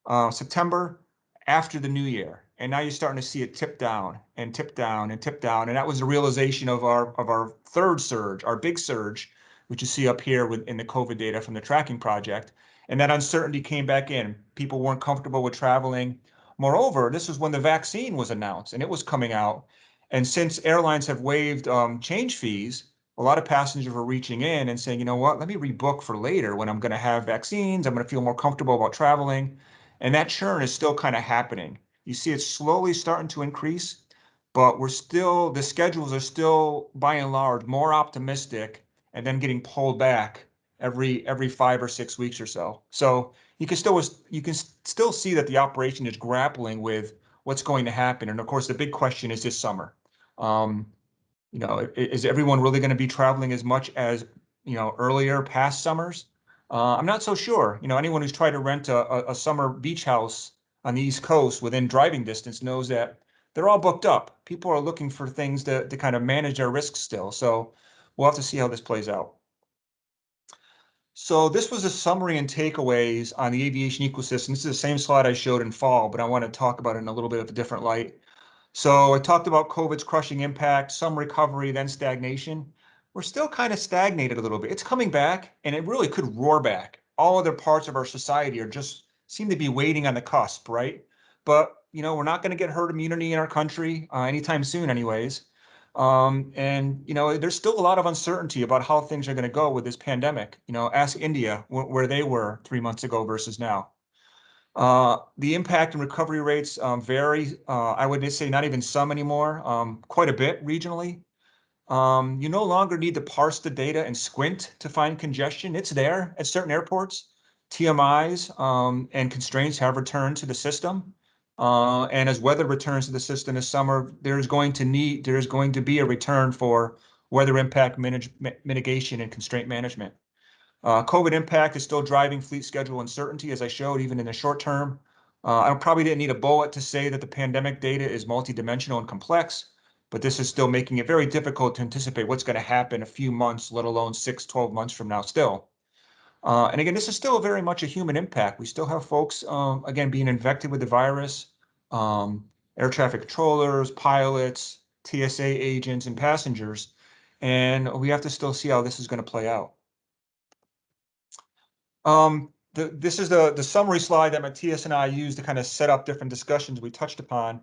uh, September after the new year. And now you're starting to see it tip down and tip down and tip down. And that was the realization of our of our third surge, our big surge, which you see up here with in the COVID data from the tracking project. And that uncertainty came back in. People weren't comfortable with traveling. Moreover, this was when the vaccine was announced and it was coming out. And since airlines have waived um, change fees, a lot of passengers were reaching in and saying, you know what, let me rebook for later when I'm going to have vaccines. I'm going to feel more comfortable about traveling. And that churn is still kind of happening. You see it's slowly starting to increase, but we're still, the schedules are still by and large more optimistic and then getting pulled back every every five or six weeks or so. So you can still you can still see that the operation is grappling with what's going to happen. And of course, the big question is this summer. Um, you know, is everyone really going to be traveling as much as you know earlier past summers? Uh, I'm not so sure. You know, anyone who's tried to rent a, a summer beach house on the East Coast within driving distance knows that they're all booked up. People are looking for things to, to kind of manage their risks still. So we'll have to see how this plays out. So this was a summary and takeaways on the aviation ecosystem. This is the same slide I showed in fall, but I want to talk about it in a little bit of a different light. So I talked about COVID's crushing impact, some recovery, then stagnation. We're still kind of stagnated a little bit. It's coming back and it really could roar back. All other parts of our society are just seem to be waiting on the cusp, right? But, you know, we're not going to get herd immunity in our country uh, anytime soon anyways. Um, and, you know, there's still a lot of uncertainty about how things are going to go with this pandemic. You know, ask India wh where they were three months ago versus now. Uh, the impact and recovery rates um, vary. Uh, I would say not even some anymore, um, quite a bit regionally. Um, you no longer need to parse the data and squint to find congestion. It's there at certain airports. TMIs um, and constraints have returned to the system. Uh, and as weather returns to the system this summer, there's going to need there's going to be a return for weather impact manage, mitigation and constraint management. Uh, COVID impact is still driving fleet schedule uncertainty, as I showed, even in the short term. Uh, I probably didn't need a bullet to say that the pandemic data is multidimensional and complex, but this is still making it very difficult to anticipate what's going to happen a few months, let alone six, 12 months from now still. Uh, and again, this is still very much a human impact. We still have folks, um, again, being infected with the virus, um, air traffic controllers, pilots, TSA agents, and passengers. And we have to still see how this is going to play out. Um, the, this is the, the summary slide that Matthias and I used to kind of set up different discussions we touched upon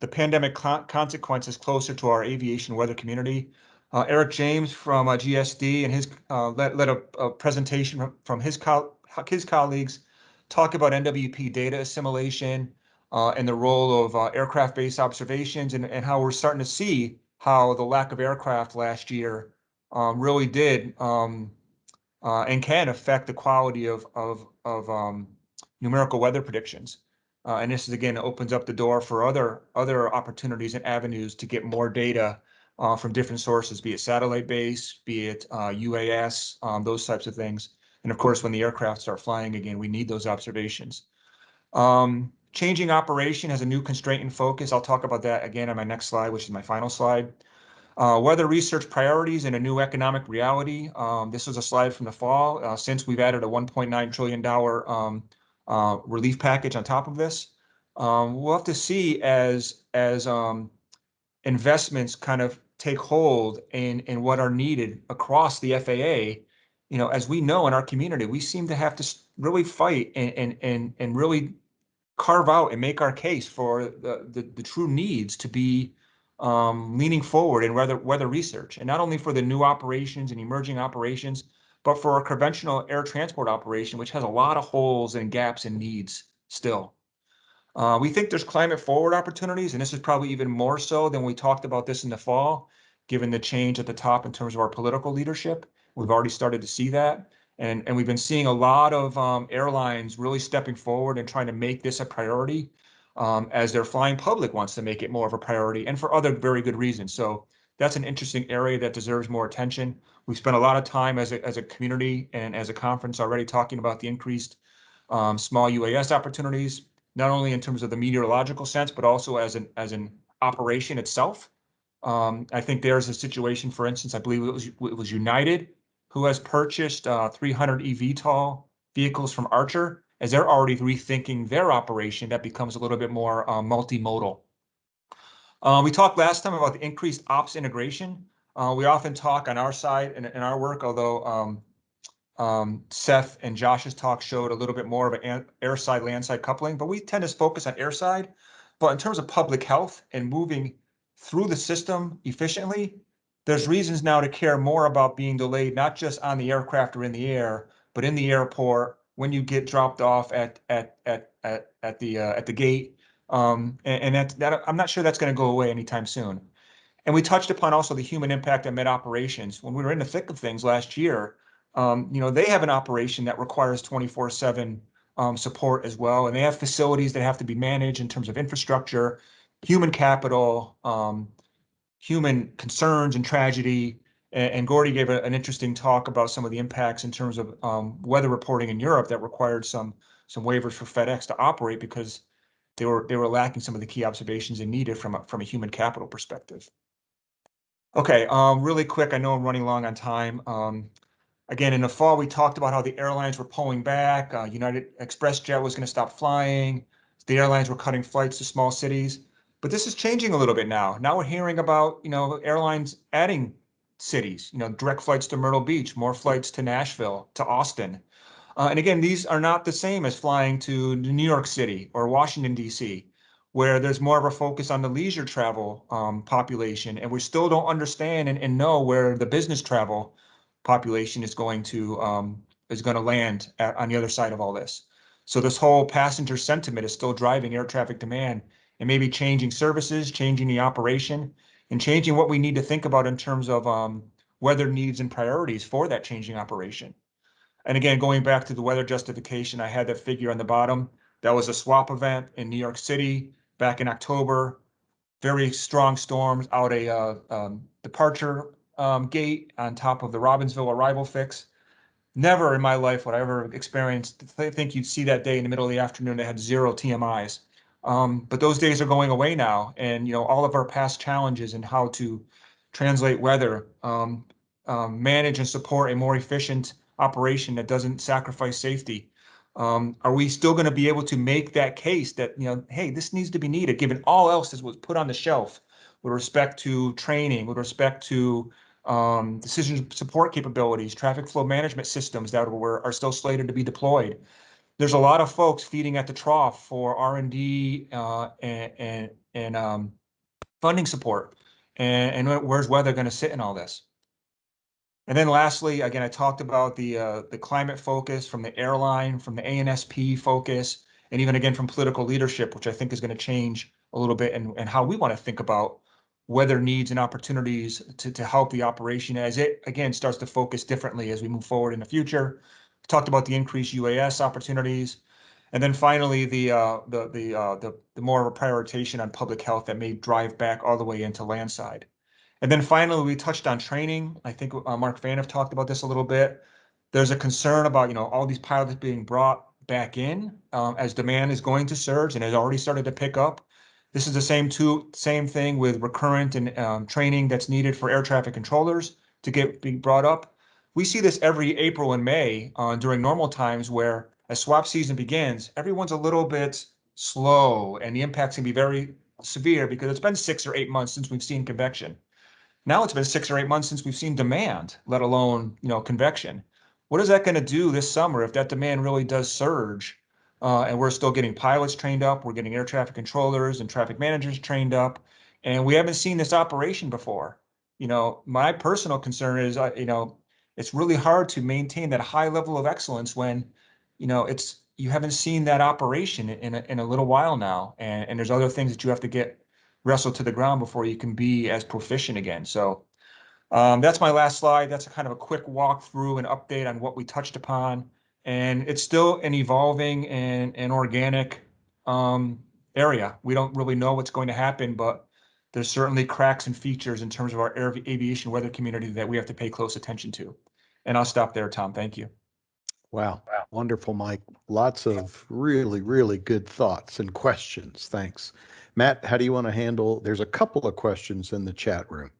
the pandemic consequences closer to our aviation weather community. Uh, Eric James from uh, GSD and his uh, led, led a, a, presentation from, from his, co his colleagues talk about NWP data assimilation uh, and the role of uh, aircraft-based observations and, and how we're starting to see how the lack of aircraft last year um, really did um, uh, and can affect the quality of, of, of um, numerical weather predictions. And this is again opens up the door for other other opportunities and avenues to get more data uh, from different sources, be it satellite based, be it uh, UAS, um, those types of things. And of course, when the aircraft start flying again, we need those observations. Um, changing operation has a new constraint and focus. I'll talk about that again on my next slide, which is my final slide. Uh, weather research priorities in a new economic reality. Um, this was a slide from the fall. Uh, since we've added a $1.9 trillion um, uh, relief package on top of this, um, we'll have to see as as um, investments kind of take hold in in what are needed across the FAA. You know, as we know in our community, we seem to have to really fight and and and, and really carve out and make our case for the, the, the true needs to be um, leaning forward in weather, weather research, and not only for the new operations and emerging operations, but for our conventional air transport operation, which has a lot of holes and gaps and needs still. Uh, we think there's climate forward opportunities, and this is probably even more so than we talked about this in the fall, given the change at the top in terms of our political leadership. We've already started to see that. And, and we've been seeing a lot of um, airlines really stepping forward and trying to make this a priority um, as their flying public wants to make it more of a priority and for other very good reasons. So that's an interesting area that deserves more attention. We've spent a lot of time as a, as a community and as a conference already talking about the increased um, small UAS opportunities, not only in terms of the meteorological sense, but also as an as an operation itself. Um, I think there's a situation, for instance, I believe it was it was United who has purchased uh, 300 eVTOL vehicles from Archer as they're already rethinking their operation that becomes a little bit more uh, multimodal. Uh, we talked last time about the increased ops integration. Uh, we often talk on our side in, in our work, although um, um, Seth and Josh's talk showed a little bit more of an air side land side coupling, but we tend to focus on air side. But in terms of public health and moving through the system efficiently, there's reasons now to care more about being delayed, not just on the aircraft or in the air, but in the airport when you get dropped off at at at at, at the uh, at the gate. Um, and, and that that I'm not sure that's going to go away anytime soon. And we touched upon also the human impact of med operations when we were in the thick of things last year. Um, you know, they have an operation that requires 24 seven um, support as well. And they have facilities that have to be managed in terms of infrastructure, human capital, um, human concerns and tragedy. And, and Gordy gave a, an interesting talk about some of the impacts in terms of um, weather reporting in Europe that required some some waivers for FedEx to operate because they were they were lacking some of the key observations they needed from a, from a human capital perspective. Okay, um, really quick. I know I'm running long on time. Um, again, in the fall, we talked about how the airlines were pulling back. Uh, United Express Jet was going to stop flying. The airlines were cutting flights to small cities. But this is changing a little bit now. Now we're hearing about, you know, airlines adding cities, you know, direct flights to Myrtle Beach, more flights to Nashville, to Austin. Uh, and again, these are not the same as flying to New York City or Washington, D.C., where there's more of a focus on the leisure travel um, population. And we still don't understand and, and, know where the business travel population is going to um, is going to land at, on the other side of all this. So this whole passenger sentiment is still driving air traffic demand and maybe changing services, changing the operation, and changing what we need to think about in terms of um, weather needs and priorities for that changing operation. And again, going back to the weather justification, I had that figure on the bottom. That was a swap event in New York City back in October. Very strong storms out a uh, um, departure um, gate on top of the Robbinsville arrival fix. Never in my life would I ever experienced I think you'd see that day in the middle of the afternoon They had zero TMIs. Um, but those days are going away now, and you know all of our past challenges and how to translate weather, um, um, manage and support a more efficient operation that doesn't sacrifice safety. Um, are we still going to be able to make that case that you know, hey, this needs to be needed, given all else that was put on the shelf with respect to training, with respect to um, decision support capabilities, traffic flow management systems that were are still slated to be deployed there's a lot of folks feeding at the trough for R and D uh, and and, and um, funding support. And, and where's weather going to sit in all this? And then lastly, again, I talked about the uh, the climate focus from the airline, from the ANSP focus, and even again from political leadership, which I think is going to change a little bit and, and how we want to think about weather needs and opportunities to, to help the operation as it again starts to focus differently as we move forward in the future talked about the increased UAS opportunities. And then finally, the uh, the the, uh, the the more of a prioritization on public health that may drive back all the way into landside. And then finally, we touched on training. I think uh, Mark Phaneuf talked about this a little bit. There's a concern about you know all these pilots being brought back in um, as demand is going to surge and has already started to pick up. This is the same two same thing with recurrent and um, training that's needed for air traffic controllers to get being brought up we see this every April and May uh, during normal times where as swap season begins, everyone's a little bit slow and the impacts can be very severe because it's been six or eight months since we've seen convection. Now it's been six or eight months since we've seen demand, let alone you know convection. What is that going to do this summer if that demand really does surge? Uh, and we're still getting pilots trained up, we're getting air traffic controllers and traffic managers trained up, and we haven't seen this operation before. You know, my personal concern is, uh, you know, it's really hard to maintain that high level of excellence when you know it's you haven't seen that operation in a, in a little while now. And, and there's other things that you have to get wrestled to the ground before you can be as proficient again. So um, that's my last slide. That's a kind of a quick walkthrough and update on what we touched upon and it's still an evolving and, and organic um, area we don't really know what's going to happen but there's certainly cracks and features in terms of our air aviation weather community that we have to pay close attention to. And I'll stop there, Tom. Thank you. Wow. Wonderful, Mike. Lots of really, really good thoughts and questions. Thanks. Matt, how do you want to handle? There's a couple of questions in the chat room.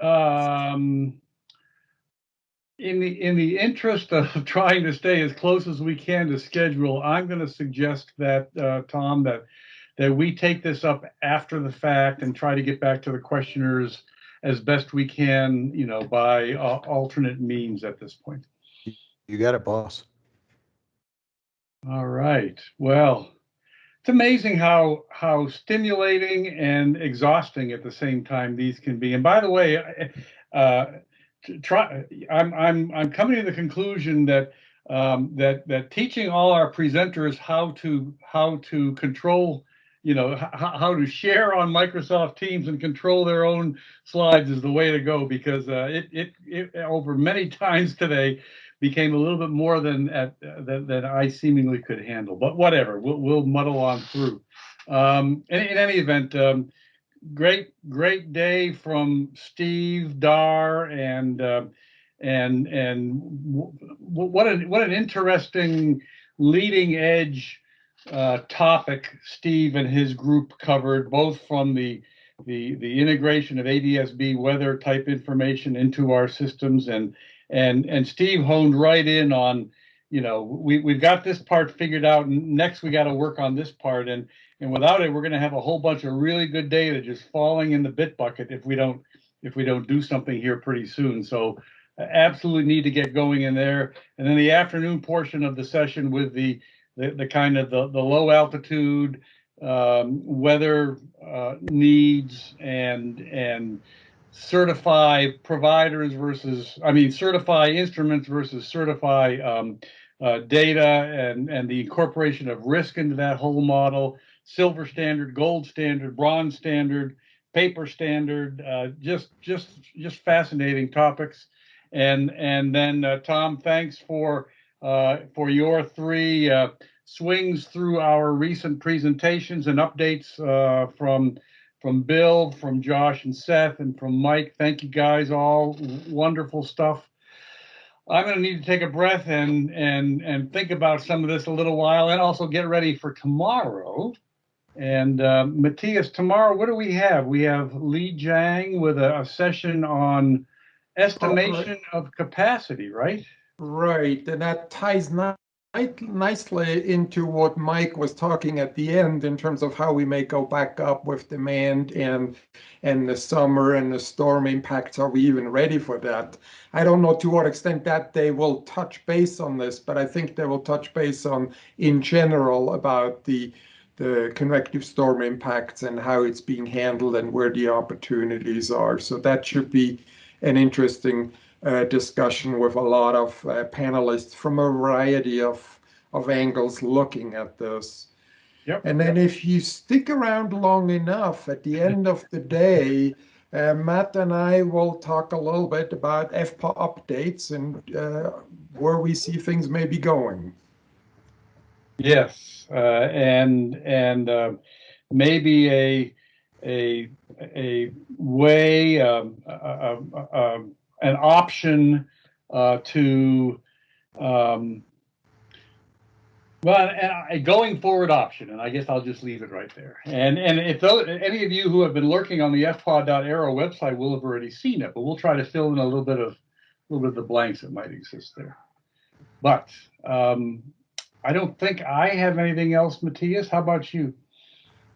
Um, In the, in the interest of trying to stay as close as we can to schedule, I'm going to suggest that, uh, Tom, that, that we take this up after the fact and try to get back to the questioners as best we can, you know, by uh, alternate means at this point. You got it, boss. All right. Well, it's amazing how how stimulating and exhausting at the same time these can be. And by the way, uh, try I'm I'm I'm coming to the conclusion that um, that that teaching all our presenters how to how to control you know how, to share on Microsoft Teams and control their own slides is the way to go because uh, it, it it over many times today became a little bit more than at than, than I seemingly could handle. But whatever, we'll we'll muddle on through. Um, in, in any event, um, great great day from Steve Dar and uh, and and what an what an interesting leading edge uh, topic Steve and his group covered, both from the the the integration of ADSB weather type information into our systems and and and Steve honed right in on, you know, we we've got this part figured out. and Next, we got to work on this part, and and without it, we're going to have a whole bunch of really good data just falling in the bit bucket if we don't if we don't do something here pretty soon. So absolutely need to get going in there. And then the afternoon portion of the session with the the, the kind of the, the low altitude um, weather uh, needs and and certify providers versus, I mean, certify instruments versus certify um, uh, data and, and the incorporation of risk into that whole model, silver standard, gold standard, bronze standard, paper standard, uh, just, just, just fascinating topics. And, and then uh, Tom, thanks for, uh, for your three uh, swings through our recent presentations and updates uh, from from Bill, from Josh and Seth, and from Mike. Thank you guys all. Wonderful stuff. I'm going to need to take a breath and and and think about some of this a little while, and also get ready for tomorrow. And uh, Matthias, tomorrow, what do we have? We have Lee Jang with a, a session on estimation of capacity, right? Right, and that ties ni- nicely into what Mike was talking at the end in terms of how we may go back up with demand and and the summer and the storm impacts. Are we even ready for that? I don't know to what extent that they will touch base on this, but I think they will touch base on in general about the the convective storm impacts and how it's being handled and where the opportunities are. So that should be an interesting uh, discussion with a lot of uh, panelists from a variety of, of angles looking at this. Yep. And then if you stick around long enough, at the end of the day, uh, Matt and I will talk a little bit about FPA updates and uh, where we see things may be going. Yes, uh, and and uh, maybe a a a way um, uh, uh, um, an option uh, to um, well, and a going forward option, and I guess I'll just leave it right there. And and if those, any of you who have been lurking on the fpaw.aero website will have already seen it, but we'll try to fill in a little bit of a little bit of the blanks that might exist there. But um, I don't think I have anything else, Matthias. How about you?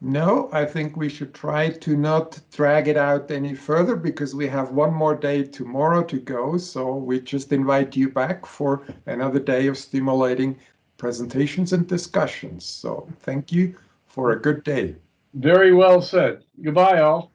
No, I think we should try to not drag it out any further because we have one more day tomorrow to go. So we just invite you back for another day of stimulating presentations and discussions. So thank you for a good day. Very well said. Goodbye, all.